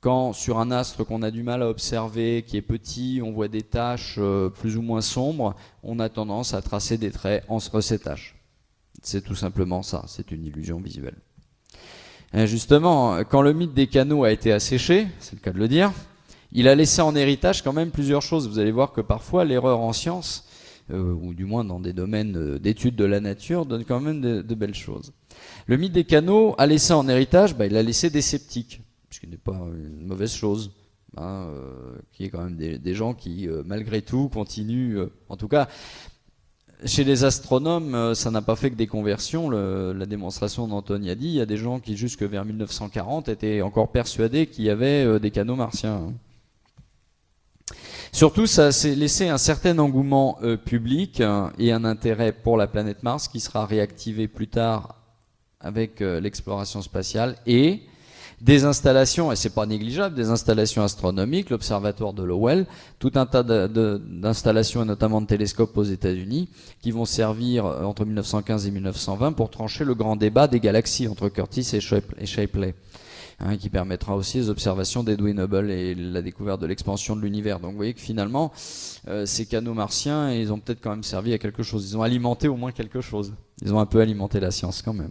Quand sur un astre qu'on a du mal à observer, qui est petit, on voit des taches euh, plus ou moins sombres, on a tendance à tracer des traits entre ces taches. C'est tout simplement ça, c'est une illusion visuelle. Justement, quand le mythe des canaux a été asséché, c'est le cas de le dire, il a laissé en héritage quand même plusieurs choses. Vous allez voir que parfois l'erreur en science, euh, ou du moins dans des domaines euh, d'études de la nature, donne quand même de, belles choses. Le mythe des canaux a laissé en héritage, bah, il a laissé des sceptiques, ce qui n'est pas une mauvaise chose. Hein, euh, qui est quand même des, gens qui, malgré tout, continuent. en tout cas, chez les astronomes, ça n'a pas fait que des conversions. la démonstration d'Antoine a dit, il y a des gens qui, jusque vers 1940, étaient encore persuadés qu'il y avait des canaux martiens. Hein. Surtout, ça s'est laissé un certain engouement euh, public hein, et un intérêt pour la planète Mars qui sera réactivé plus tard avec euh, l'exploration spatiale et des installations, et c'est pas négligeable, des installations astronomiques, l'observatoire de Lowell, tout un tas d'installations et notamment de télescopes aux États-Unis qui vont servir euh, entre 1915 et 1920 pour trancher le grand débat des galaxies entre Curtis et Shapley. Hein, qui permettra aussi les observations d'Edwin Hubble et la découverte de l'expansion de l'univers. Donc vous voyez que finalement, euh, ces canaux martiens, ils ont peut-être quand même servi à quelque chose. Ils ont alimenté au moins quelque chose. Ils ont un peu alimenté la science quand même.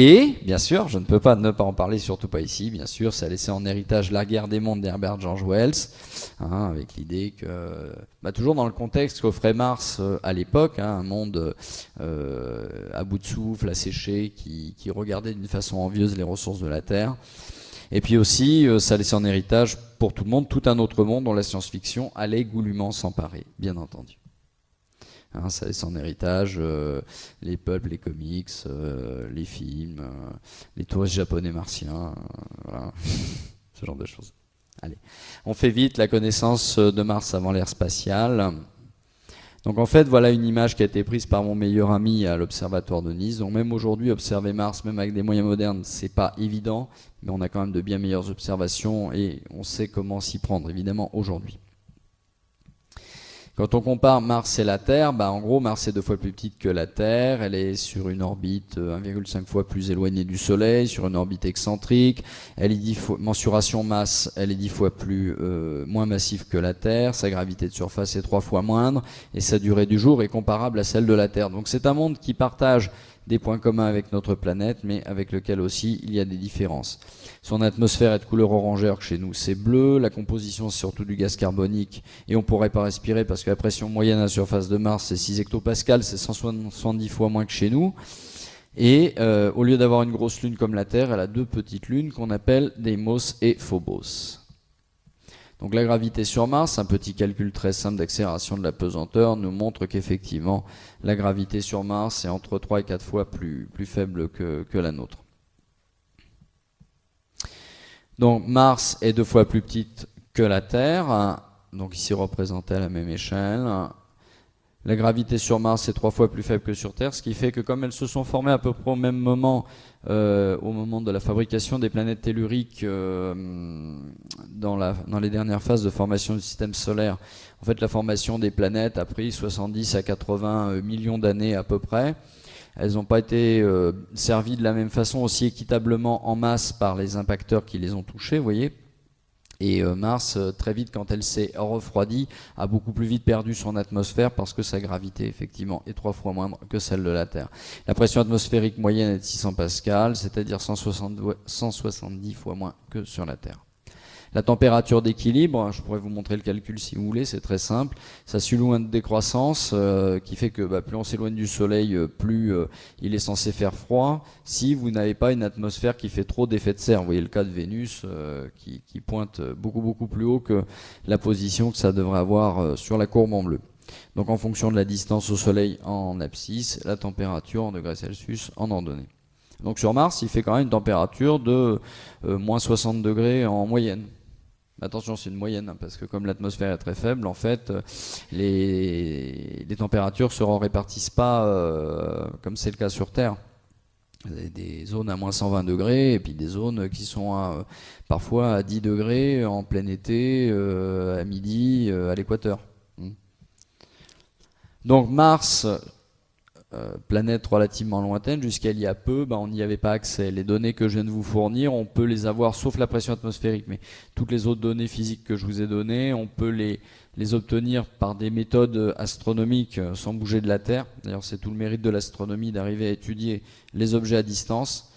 Et, bien sûr, je ne peux pas ne pas en parler, surtout pas ici, bien sûr, ça a laissé en héritage La guerre des mondes d'Herbert George Wells, hein, avec l'idée que, bah, toujours dans le contexte qu'offrait Mars euh, à l'époque, hein, un monde euh, à bout de souffle, asséché, qui, qui regardait d'une façon envieuse les ressources de la Terre, Et puis aussi, ça laissait en héritage pour tout le monde tout un autre monde dont la science-fiction allait goulûment s'emparer, bien entendu. Hein, ça en héritage les peuples, les comics, les films, les touristes japonais martiens, ce genre de choses. Allez, on fait vite la connaissance de Mars avant l'ère spatiale. Donc en fait, voilà une image qui a été prise par mon meilleur ami à l'observatoire de Nice. Donc même aujourd'hui, observer Mars, même avec des moyens modernes, c'est pas évident, mais on a quand même de bien meilleures observations et on sait comment s'y prendre, évidemment, aujourd'hui. Quand on compare Mars et la Terre, bah en gros Mars est deux fois plus petite que la Terre, elle est sur une orbite 1,5 euh, fois plus éloignée du Soleil, sur une orbite excentrique, elle est 10 fois, mensuration masse, elle est dix fois plus euh, moins massive que la Terre, sa gravité de surface est trois fois moindre, et sa durée du jour est comparable à celle de la Terre. Donc c'est un monde qui partage des points communs avec notre planète, mais avec lequel aussi il y a des différences. Son atmosphère est de couleur orangère, que chez nous c'est bleu, la composition c'est surtout du gaz carbonique, et on pourrait pas respirer parce que la pression moyenne à la surface de Mars c'est 6 hectopascales, c'est 170 fois moins que chez nous. Et euh, au lieu d'avoir une grosse lune comme la Terre, elle a deux petites lunes qu'on appelle Deimos et Phobos. Donc la gravité sur Mars, un petit calcul très simple d'accélération de la pesanteur, nous montre qu'effectivement la gravité sur Mars est entre 3 et 4 fois plus, faible que, que la nôtre. Donc Mars est deux fois plus petite que la Terre, donc ici représenté à la même échelle. La gravité sur Mars est trois fois plus faible que sur Terre, ce qui fait que comme elles se sont formées à peu près au même moment, euh, au moment de la fabrication des planètes telluriques euh, dans, les dernières phases de formation du système solaire, en fait la formation des planètes a pris 70 à 80 euh, millions d'années à peu près. Elles n'ont pas été servies de la même façon aussi équitablement en masse par les impacteurs qui les ont touchées, vous voyez et euh, Mars, euh, très vite, quand elle s'est refroidie, a beaucoup plus vite perdu son atmosphère parce que sa gravité, effectivement, est trois fois moindre que celle de la Terre. La pression atmosphérique moyenne est de 600 pascal, c'est-à-dire 170 fois moins que sur la Terre. La température d'équilibre, je pourrais vous montrer le calcul si vous voulez, c'est très simple. Ça suit loin de décroissance euh, qui fait que bah, plus on s'éloigne du Soleil, euh, plus euh, il est censé faire froid. Si vous n'avez pas une atmosphère qui fait trop d'effet de serre, vous voyez le cas de Vénus qui, qui, pointe beaucoup beaucoup plus haut que la position que ça devrait avoir sur la courbe en bleu. Donc en fonction de la distance au Soleil en abscisse, la température en degrés Celsius en ordonnée. Donc sur Mars, il fait quand même une température de moins 60 degrés en moyenne. Attention, c'est une moyenne, hein, parce que comme l'atmosphère est très faible, en fait, euh, les, températures se répartissent pas euh, comme c'est le cas sur Terre. Vous avez des zones à moins 120 degrés, et puis des zones qui sont à, parfois à 10 degrés en plein été, euh, à midi, à l'équateur. Hmm. Donc Mars, euh, planète relativement lointaine, jusqu'à il y a peu, ben, on n'y avait pas accès. Les données que je viens de vous fournir, on peut les avoir, sauf la pression atmosphérique, mais toutes les autres données physiques que je vous ai données, on peut les, les obtenir par des méthodes astronomiques euh, sans bouger de la Terre. D'ailleurs, c'est tout le mérite de l'astronomie d'arriver à étudier les objets à distance.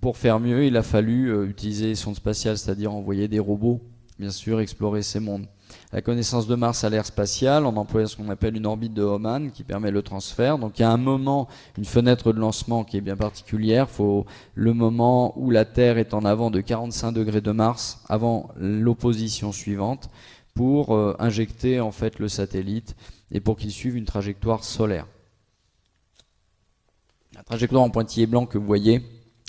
Pour faire mieux, il a fallu euh, utiliser les sondes spatiales, c'est-à-dire envoyer des robots, bien sûr, explorer ces mondes la connaissance de Mars à l'ère spatiale, on emploie ce qu'on appelle une orbite de Hohmann qui permet le transfert. Donc il y a un moment, une fenêtre de lancement qui est bien particulière. Il faut le moment où la Terre est en avant de 45 degrés de Mars, avant l'opposition suivante, pour euh, injecter en fait le satellite et pour qu'il suive une trajectoire solaire. La trajectoire en pointillé blanc que vous voyez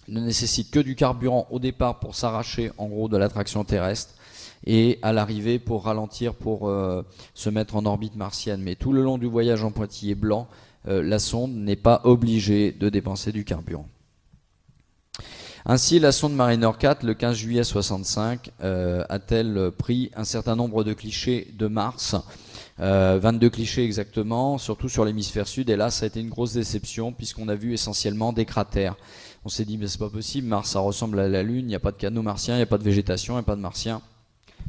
ne nécessite que du carburant au départ pour s'arracher en gros de l'attraction terrestre et à l'arrivée pour ralentir, pour euh, se mettre en orbite martienne. Mais tout le long du voyage en pointillé blanc, euh, la sonde n'est pas obligée de dépenser du carburant. Ainsi, la sonde Mariner 4, le 15 juillet 65, euh, a-t-elle pris un certain nombre de clichés de Mars? 22 clichés exactement, surtout sur l'hémisphère sud. Et là, ça a été une grosse déception puisqu'on a vu essentiellement des cratères. On s'est dit, mais c'est pas possible, Mars, ça ressemble à la Lune, il n'y a pas de canaux martiens, il n'y a pas de végétation, il n'y a pas de martiens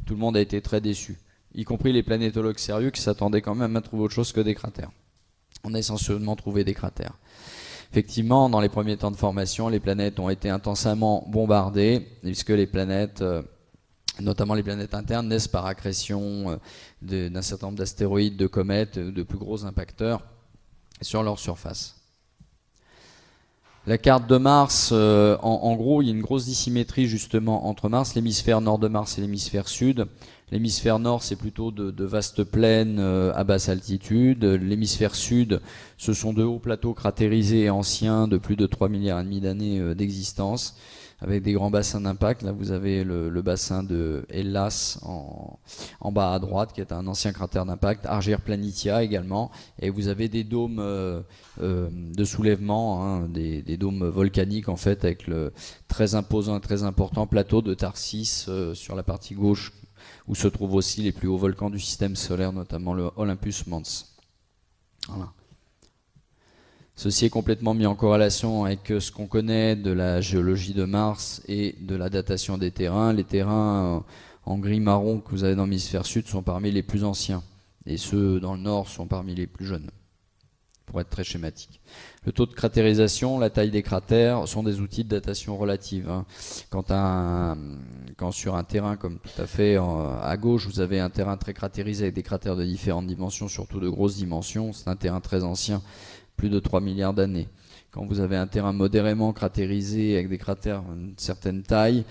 tout le monde a été très déçu, y compris les planétologues sérieux qui s'attendaient quand même à trouver autre chose que des cratères. On a essentiellement trouvé des cratères. Effectivement, dans les premiers temps de formation, les planètes ont été intensément bombardées, puisque les planètes, euh, notamment les planètes internes, naissent par accrétion euh, d'un certain nombre d'astéroïdes, de comètes, de plus gros impacteurs sur leur surface. La carte de Mars, euh, en, gros, il y a une grosse dissymétrie justement entre Mars, l'hémisphère nord de Mars et l'hémisphère sud. L'hémisphère nord, c'est plutôt de, vastes plaines euh, à basse altitude. L'hémisphère sud, ce sont de hauts plateaux cratérisés anciens de plus de 3 milliards et demi d'années euh, d'existence avec des grands bassins d'impact. Là, vous avez le, bassin de Hellas en, bas à droite, qui est un ancien cratère d'impact, Argir Planitia également, et vous avez des dômes euh, euh, de soulèvement, hein, des, dômes volcaniques en fait, avec le très imposant et très important plateau de Tarsis euh, sur la partie gauche, où se trouvent aussi les plus hauts volcans du système solaire, notamment le Olympus Mons. Voilà. Ceci est complètement mis en corrélation avec ce qu'on connaît de la géologie de Mars et de la datation des terrains. Les terrains en gris marron que vous avez dans l'hémisphère sud sont parmi les plus anciens et ceux dans le nord sont parmi les plus jeunes, pour être très schématique. Le taux de cratérisation, la taille des cratères sont des outils de datation relative. Hein. Quand, quand, sur un terrain comme tout à fait à gauche, vous avez un terrain très cratérisé avec des cratères de différentes dimensions, surtout de grosses dimensions, c'est un terrain très ancien plus de 3 milliards d'années. Quand vous avez un terrain modérément cratérisé avec des cratères d'une certaine taille,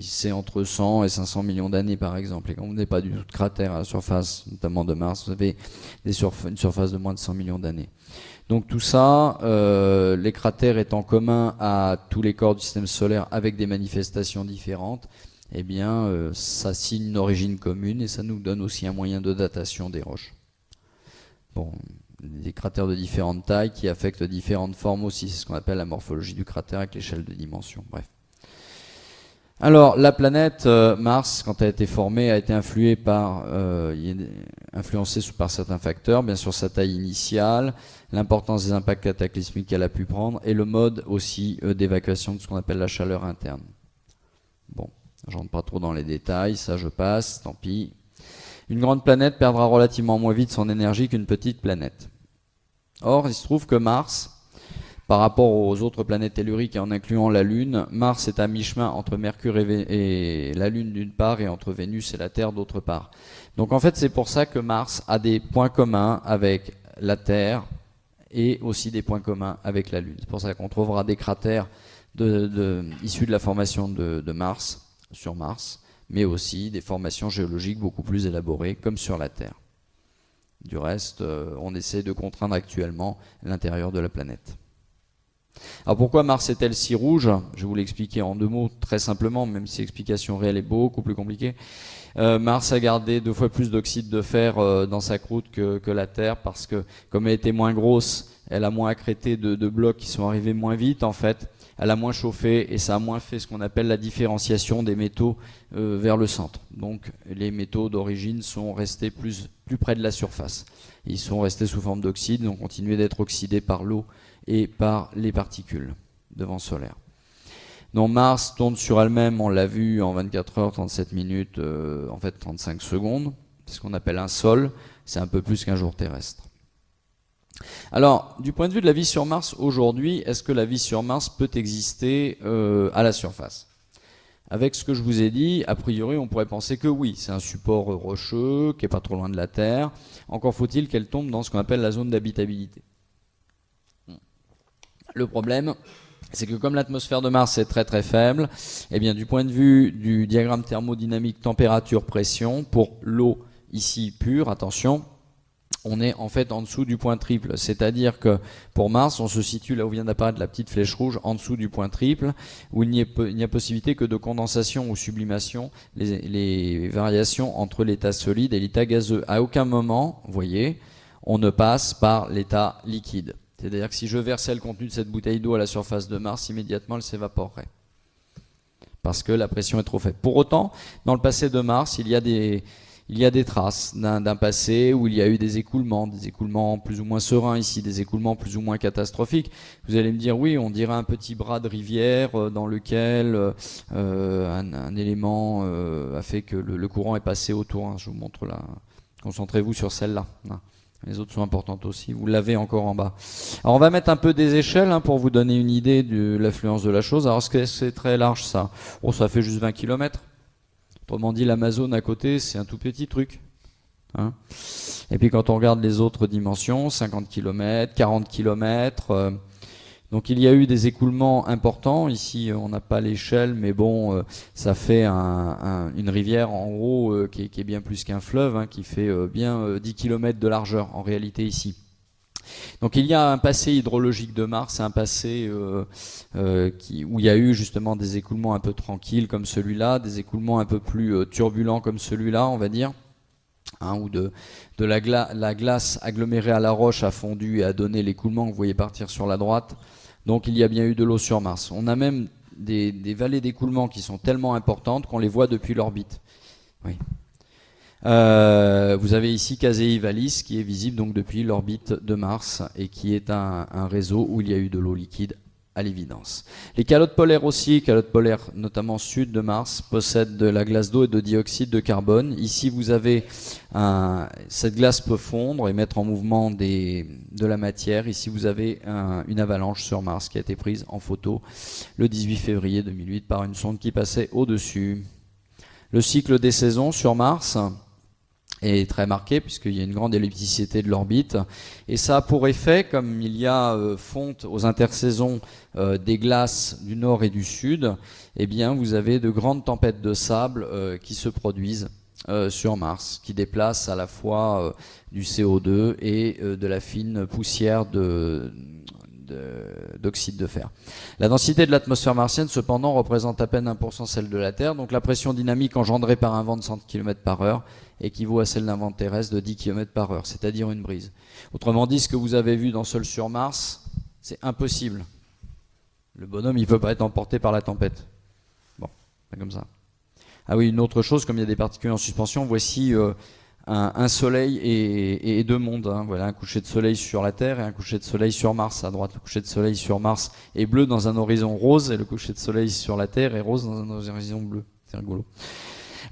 c'est entre 100 et 500 millions d'années par exemple. Et quand vous n'avez pas du tout de cratères à la surface, notamment de Mars, vous avez une surface de moins de 100 millions d'années. Donc tout ça, euh, les cratères étant communs à tous les corps du système solaire avec des manifestations différentes, eh bien euh, ça signe une origine commune et ça nous donne aussi un moyen de datation des roches. Bon, des cratères de différentes tailles qui affectent différentes formes aussi. C'est ce qu'on appelle la morphologie du cratère avec l'échelle de dimension. Bref. Alors, la planète euh, Mars, quand elle a été formée, a été influée par, euh, influencée par certains facteurs, bien sûr sa taille initiale, l'importance des impacts cataclysmiques qu'elle a pu prendre, et le mode aussi euh, d'évacuation de ce qu'on appelle la chaleur interne. Bon, j'entre pas trop dans les détails, ça je passe, tant pis. Une grande planète perdra relativement moins vite son énergie qu'une petite planète. Or, il se trouve que Mars, par rapport aux autres planètes telluriques et en incluant la Lune, Mars est à mi-chemin entre Mercure et, la Lune d'une part et entre Vénus et la Terre d'autre part. Donc en fait, c'est pour ça que Mars a des points communs avec la Terre et aussi des points communs avec la Lune. C'est pour ça qu'on trouvera des cratères issus de la formation de, Mars, sur Mars, mais aussi des formations géologiques beaucoup plus élaborées, comme sur la Terre. Du reste, euh, on essaie de contraindre actuellement l'intérieur de la planète. Alors pourquoi Mars est-elle si rouge? Je vais vous l'expliquer en deux mots très simplement, même si l'explication réelle est beaucoup plus compliquée. Euh, Mars a gardé deux fois plus d'oxyde de fer euh, dans sa croûte que, la Terre parce que comme elle était moins grosse, elle a moins accrété de, blocs qui sont arrivés moins vite en fait elle a moins chauffé et ça a moins fait ce qu'on appelle la différenciation des métaux euh, vers le centre. Donc les métaux d'origine sont restés plus, plus près de la surface. Ils sont restés sous forme d'oxyde, ont continué d'être oxydés par l'eau et par les particules de vent solaire. Donc Mars tourne sur elle-même, on l'a vu en 24 heures, 37 minutes, euh, en fait 35 secondes. C'est ce qu'on appelle un sol, c'est un peu plus qu'un jour terrestre. Alors, du point de vue de la vie sur Mars aujourd'hui, est-ce que la vie sur Mars peut exister euh, à la surface? Avec ce que je vous ai dit, a priori, on pourrait penser que oui, c'est un support rocheux qui est pas trop loin de la Terre. Encore faut-il qu'elle tombe dans ce qu'on appelle la zone d'habitabilité. Le problème, c'est que comme l'atmosphère de Mars est très très faible, eh bien du point de vue du diagramme thermodynamique température-pression, pour l'eau ici pure, attention, on est en fait en dessous du point triple. C'est-à-dire que pour Mars, on se situe là où vient d'apparaître la petite flèche rouge, en dessous du point triple, où il n'y a, possibilité que de condensation ou sublimation, les, variations entre l'état solide et l'état gazeux. À aucun moment, vous voyez, on ne passe par l'état liquide. C'est-à-dire que si je versais le contenu de cette bouteille d'eau à la surface de Mars, immédiatement elle s'évaporerait. Parce que la pression est trop faible. Pour autant, dans le passé de Mars, il y a des, traces d'un passé où il y a eu des écoulements, des écoulements plus ou moins sereins ici, des écoulements plus ou moins catastrophiques. Vous allez me dire, oui, on dirait un petit bras de rivière euh, dans lequel euh, un, élément euh, a fait que le, courant est passé autour. Hein. Je vous montre là. Concentrez-vous sur celle-là. Les autres sont importantes aussi. Vous l'avez encore en bas. Alors on va mettre un peu des échelles hein, pour vous donner une idée de l'affluence de la chose. Alors est-ce que c'est très large ça? Oh, ça fait juste 20 km. Autrement dit, l'Amazon à côté, c'est un tout petit truc. Hein. et puis quand on regarde les autres dimensions, 50 km, 40 km, Donc il y a eu des écoulements importants. Ici, on n'a pas l'échelle, mais bon, euh, ça fait une rivière en gros euh, qui, est, bien plus qu'un fleuve, hein, qui fait euh, bien 10 km de largeur en réalité ici. Donc il y a un passé hydrologique de Mars, un passé où il y a eu justement des écoulements un peu tranquilles comme celui-là, des écoulements un peu plus turbulents comme celui-là, on va dire. Hein, où de, la, glace agglomérée à la roche a fondu et a donné l'écoulement que vous voyez partir sur la droite. Donc il y a bien eu de l'eau sur Mars. On a même des, vallées d'écoulement qui sont tellement importantes qu'on les voit depuis l'orbite. Euh, vous avez ici Casei Vallis qui est visible depuis l'orbite de Mars et qui est un, réseau où il y a eu de l'eau liquide à l'évidence. Les calottes polaires aussi, calottes polaires notamment sud de Mars, possèdent de la glace d'eau et de dioxyde de carbone. Ici, vous avez cette glace peut fondre et mettre en mouvement de la matière. Ici, vous avez une avalanche sur Mars qui a été prise en photo le 18 février 2008 par une sonde qui passait au-dessus. Le cycle des saisons sur Mars, est très marqué puisqu'il y a une grande ellipticité de l'orbite. Et ça a pour effet, comme il y a euh, fonte aux intersaisons euh, des glaces du nord et du sud, eh bien vous avez de grandes tempêtes de sable euh, qui se produisent sur Mars, qui déplacent à la fois du CO2 et de la fine poussière de, d'oxyde de, fer. La densité de l'atmosphère martienne, cependant, représente à peine 1% celle de la Terre, donc la pression dynamique engendrée par un vent de 100 km par heure équivaut à celle d'un vent terrestre de 10 km par heure, c'est-à-dire une brise. Autrement dit, ce que vous avez vu dans Seul sur Mars, c'est impossible. Le bonhomme, il ne peut pas être emporté par la tempête. Bon, pas comme ça. Ah oui, une autre chose, comme il y a des particules en suspension, voici euh, un, soleil et, deux mondes. Hein. Voilà, un coucher de soleil sur la Terre et un coucher de soleil sur Mars. À droite, le coucher de soleil sur Mars est bleu dans un horizon rose et le coucher de soleil sur la Terre est rose dans un horizon bleu. C'est rigolo.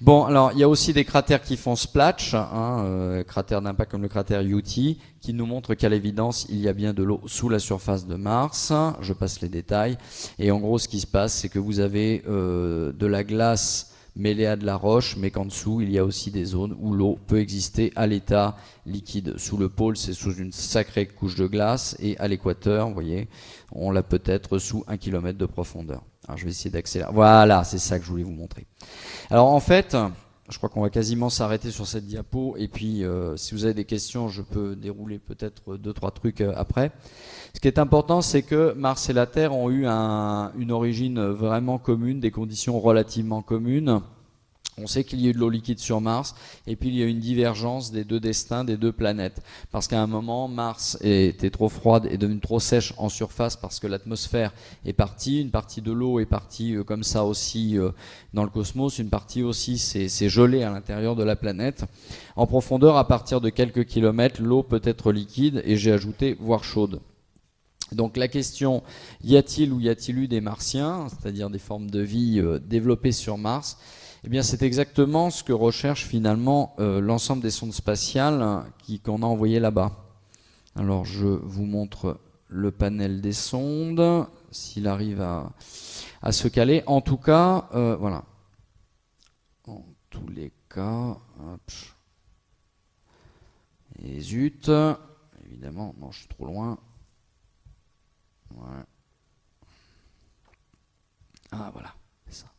Bon, alors il y a aussi des cratères qui font splatch, hein, euh, cratères d'impact comme le cratère UT, qui nous montrent qu'à l'évidence il y a bien de l'eau sous la surface de Mars. Je passe les détails. Et en gros, ce qui se passe, c'est que vous avez euh, de la glace mêlée à de la roche, mais qu'en dessous, il y a aussi des zones où l'eau peut exister à l'état liquide. Sous le pôle, c'est sous une sacrée couche de glace, et à l'équateur, vous voyez, on l'a peut-être sous un kilomètre de profondeur. Je vais essayer d'accélérer. Voilà, c'est ça que je voulais vous montrer. Alors en fait, je crois qu'on va quasiment s'arrêter sur cette diapo, et puis euh, si vous avez des questions, je peux dérouler peut-être deux, trois trucs euh, après. Ce qui est important, c'est que Mars et la Terre ont eu une origine vraiment commune, des conditions relativement communes. On sait qu'il y a eu de l'eau liquide sur Mars, et puis il y a une divergence des deux destins des deux planètes. Parce qu'à un moment, Mars était trop froide et devenue trop sèche en surface parce que l'atmosphère est partie, une partie de l'eau est partie euh, comme ça aussi euh, dans le cosmos, une partie aussi s'est gelée à l'intérieur de la planète. En profondeur, à partir de quelques kilomètres, l'eau peut être liquide, et j'ai ajouté voire chaude. Donc la question, y a-t-il ou y a-t-il eu des martiens, c'est-à-dire des formes de vie euh, développées sur Mars Eh bien c'est exactement ce que recherche finalement euh, l'ensemble des sondes spatiales qu'on a envoyées là-bas. Alors je vous montre le panel des sondes, s'il arrive à, se caler. En tout cas, euh, voilà. En tous les cas. Et zut, évidemment, non, je suis trop loin. Ah voilà, c'est ça.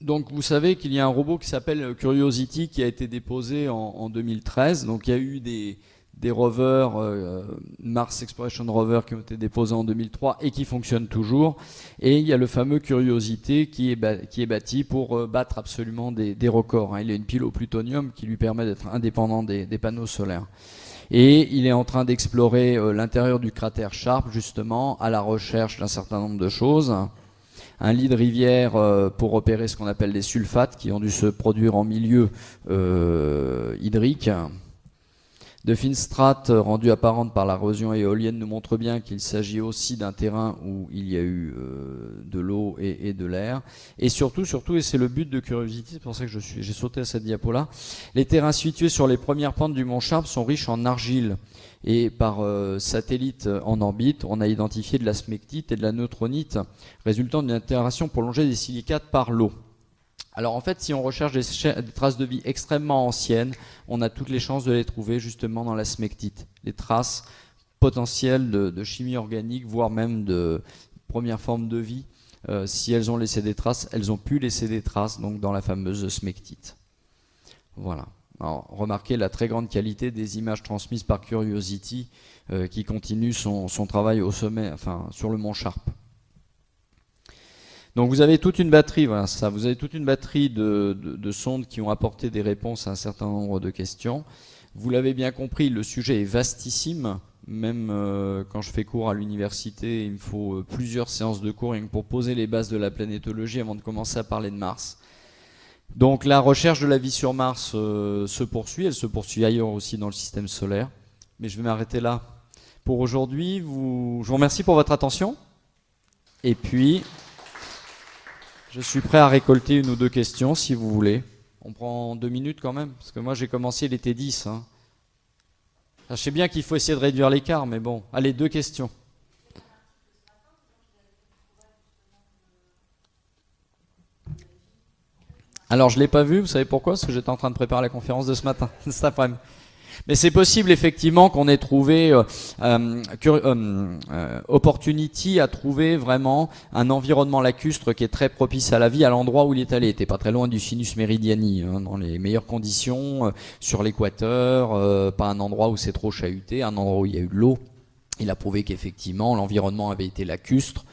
Donc vous savez qu'il y a un robot qui s'appelle Curiosity qui a été déposé en, en 2013. Donc il y a eu des, rovers, euh, Mars Exploration Rover qui ont été déposés en 2003 et qui fonctionnent toujours. Et il y a le fameux Curiosity qui est, qui est bâti pour euh, battre absolument des, records. Hein. Il a une pile au plutonium qui lui permet d'être indépendant des, panneaux solaires. Et il est en train d'explorer euh, l'intérieur du cratère Sharp justement à la recherche d'un certain nombre de choses. Un lit de rivière pour opérer ce qu'on appelle des sulfates qui ont dû se produire en milieu hydrique de fines strates rendues apparentes par l'érosion éolienne nous montrent bien qu'il s'agit aussi d'un terrain où il y a eu euh, de l'eau et, de l'air. Et surtout, surtout, et c'est le but de Curiosity, c'est pour ça que j'ai sauté à cette diapo-là, les terrains situés sur les premières pentes du mont Sharp sont riches en argile. Et par euh, satellite en orbite, on a identifié de la smectite et de la neutronite, résultant d'une interaction prolongée des silicates par l'eau. Alors en fait, si on recherche des, traces de vie extrêmement anciennes, on a toutes les chances de les trouver justement dans la smectite. Les traces potentielles de, chimie organique, voire même de première forme de vie. Euh, si elles ont laissé des traces, elles ont pu laisser des traces dans la fameuse smectite. Voilà. Alors, remarquez la très grande qualité des images transmises par Curiosity euh, qui continue son, travail au sommet, enfin sur le mont Sharp. Donc vous avez toute une batterie, voilà ça, vous avez toute une batterie de, sondes qui ont apporté des réponses à un certain nombre de questions. Vous l'avez bien compris, le sujet est vastissime. Même euh, quand je fais cours à l'université, il me faut euh, plusieurs séances de cours pour poser les bases de la planétologie avant de commencer à parler de Mars. Donc la recherche de la vie sur Mars euh, se poursuit, elle se poursuit ailleurs aussi dans le système solaire. Mais je vais m'arrêter là pour aujourd'hui. Je vous remercie pour votre attention. Et puis, je suis prêt à récolter une ou deux questions si vous voulez. On prend deux minutes quand même, parce que moi j'ai commencé, était 10. Hein. Je sais bien qu'il faut essayer de réduire l'écart, mais bon. Allez, deux questions. Alors, je ne l'ai pas vu, vous savez pourquoi? Parce que j'étais en train de préparer la conférence de ce matin, cet après-midi. Mais c'est possible effectivement qu'on ait trouvé, euh, euh, euh, Opportunity a trouvé vraiment un environnement lacustre qui est très propice à la vie à l'endroit où il est allé. Il était pas très loin du sinus meridiani, hein, dans les meilleures conditions, sur l'équateur, pas un endroit où c'est trop chahuté, un endroit où il y a eu de l'eau. Il a prouvé qu'effectivement l'environnement avait été lacustre.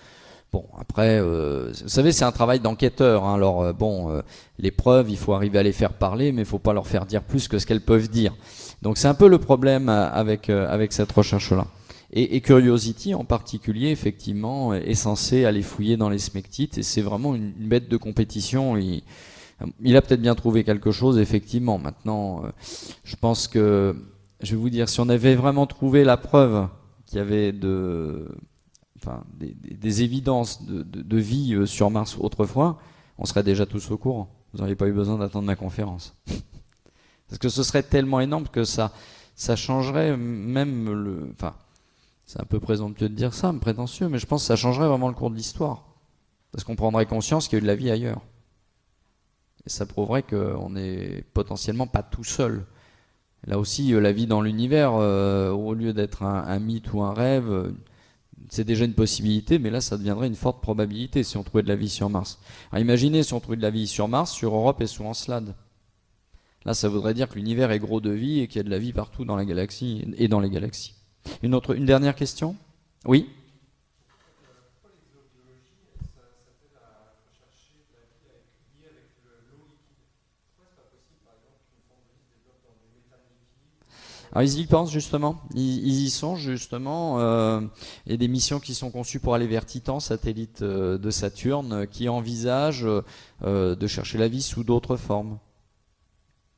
Bon, après, vous savez, c'est un travail d'enquêteur. Hein, alors, bon, les preuves, il faut arriver à les faire parler, mais il faut pas leur faire dire plus que ce qu'elles peuvent dire. Donc c'est un peu le problème euh, avec, euh, avec cette recherche-là. Et, Curiosity en particulier, effectivement, est censé aller fouiller dans les smectites, et c'est vraiment une, bête de compétition. Il, il a peut-être bien trouvé quelque chose, effectivement. Maintenant, euh, je pense que, je vais vous dire, si on avait vraiment trouvé la preuve qu'il y avait de, des, évidences de, vie sur Mars autrefois, on serait déjà tous au courant. Vous n'auriez pas eu besoin d'attendre ma conférence. Parce que ce serait tellement énorme que ça, changerait même le. Enfin, c'est un peu présomptueux de dire ça, prétentieux, mais je pense que ça changerait vraiment le cours de l'histoire. Parce qu'on prendrait conscience qu'il y a eu de la vie ailleurs. Et ça prouverait qu'on n'est potentiellement pas tout seul. Là aussi, euh, la vie dans l'univers, euh, au lieu d'être un, mythe ou un rêve, euh, c'est déjà une possibilité, mais là, ça deviendrait une forte probabilité si on trouvait de la vie sur Mars. Alors imaginez si on trouvait de la vie sur Mars, sur Europe et sous Encelade. Là, ça voudrait dire que l'univers est gros de vie et qu'il y a de la vie partout dans la galaxie et dans les galaxies. Une, autre, une dernière question? Oui? Alors ils y pensent justement, ils, y sont justement. Euh, il y a des missions qui sont conçues pour aller vers Titan, satellite euh, de Saturne, qui envisagent euh, de chercher la vie sous d'autres formes.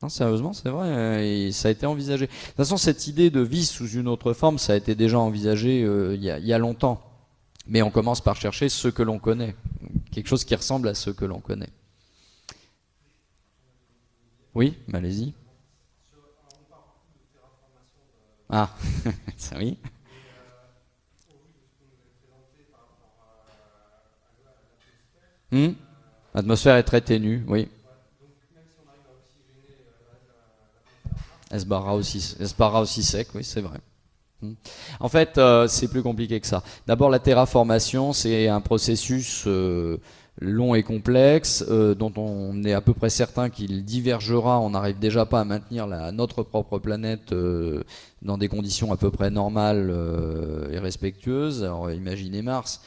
Non, sérieusement, c'est vrai, ça a été envisagé. De toute façon, cette idée de vie sous une autre forme, ça a été déjà envisagé euh, il, y a, longtemps. Mais on commence par chercher ce que l'on connaît, quelque chose qui ressemble à ce que l'on connaît. Oui, allez-y. Ah, ça oui. Hmm L'atmosphère est très ténue, oui. Elle se barra aussi, aussi sec, oui, c'est vrai. Hmm. En fait, euh, c'est plus compliqué que ça. D'abord, la terraformation, c'est un processus euh, long et complexe, euh, dont on est à peu près certain qu'il divergera. On n'arrive déjà pas à maintenir notre propre planète dans des conditions à peu près normales et respectueuses. Alors, imaginez Mars.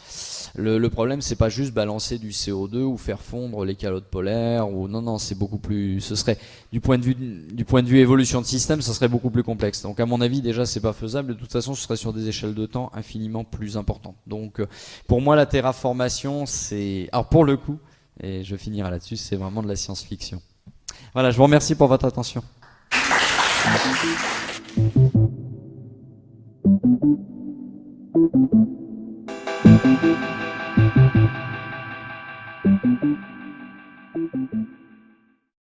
Le, le problème, c'est pas juste balancer du CO2 ou faire fondre les calottes polaires ou non, non, c'est beaucoup plus. Ce serait du point de vue du point de vue évolution de système, ça serait beaucoup plus complexe. Donc à mon avis, déjà, c'est pas faisable. De toute façon, ce serait sur des échelles de temps infiniment plus importantes. Donc euh, pour moi, la terraformation, c'est alors pour le coup, et je finirai là-dessus, c'est vraiment de la science-fiction. Voilà, je vous remercie pour votre attention. Thank you.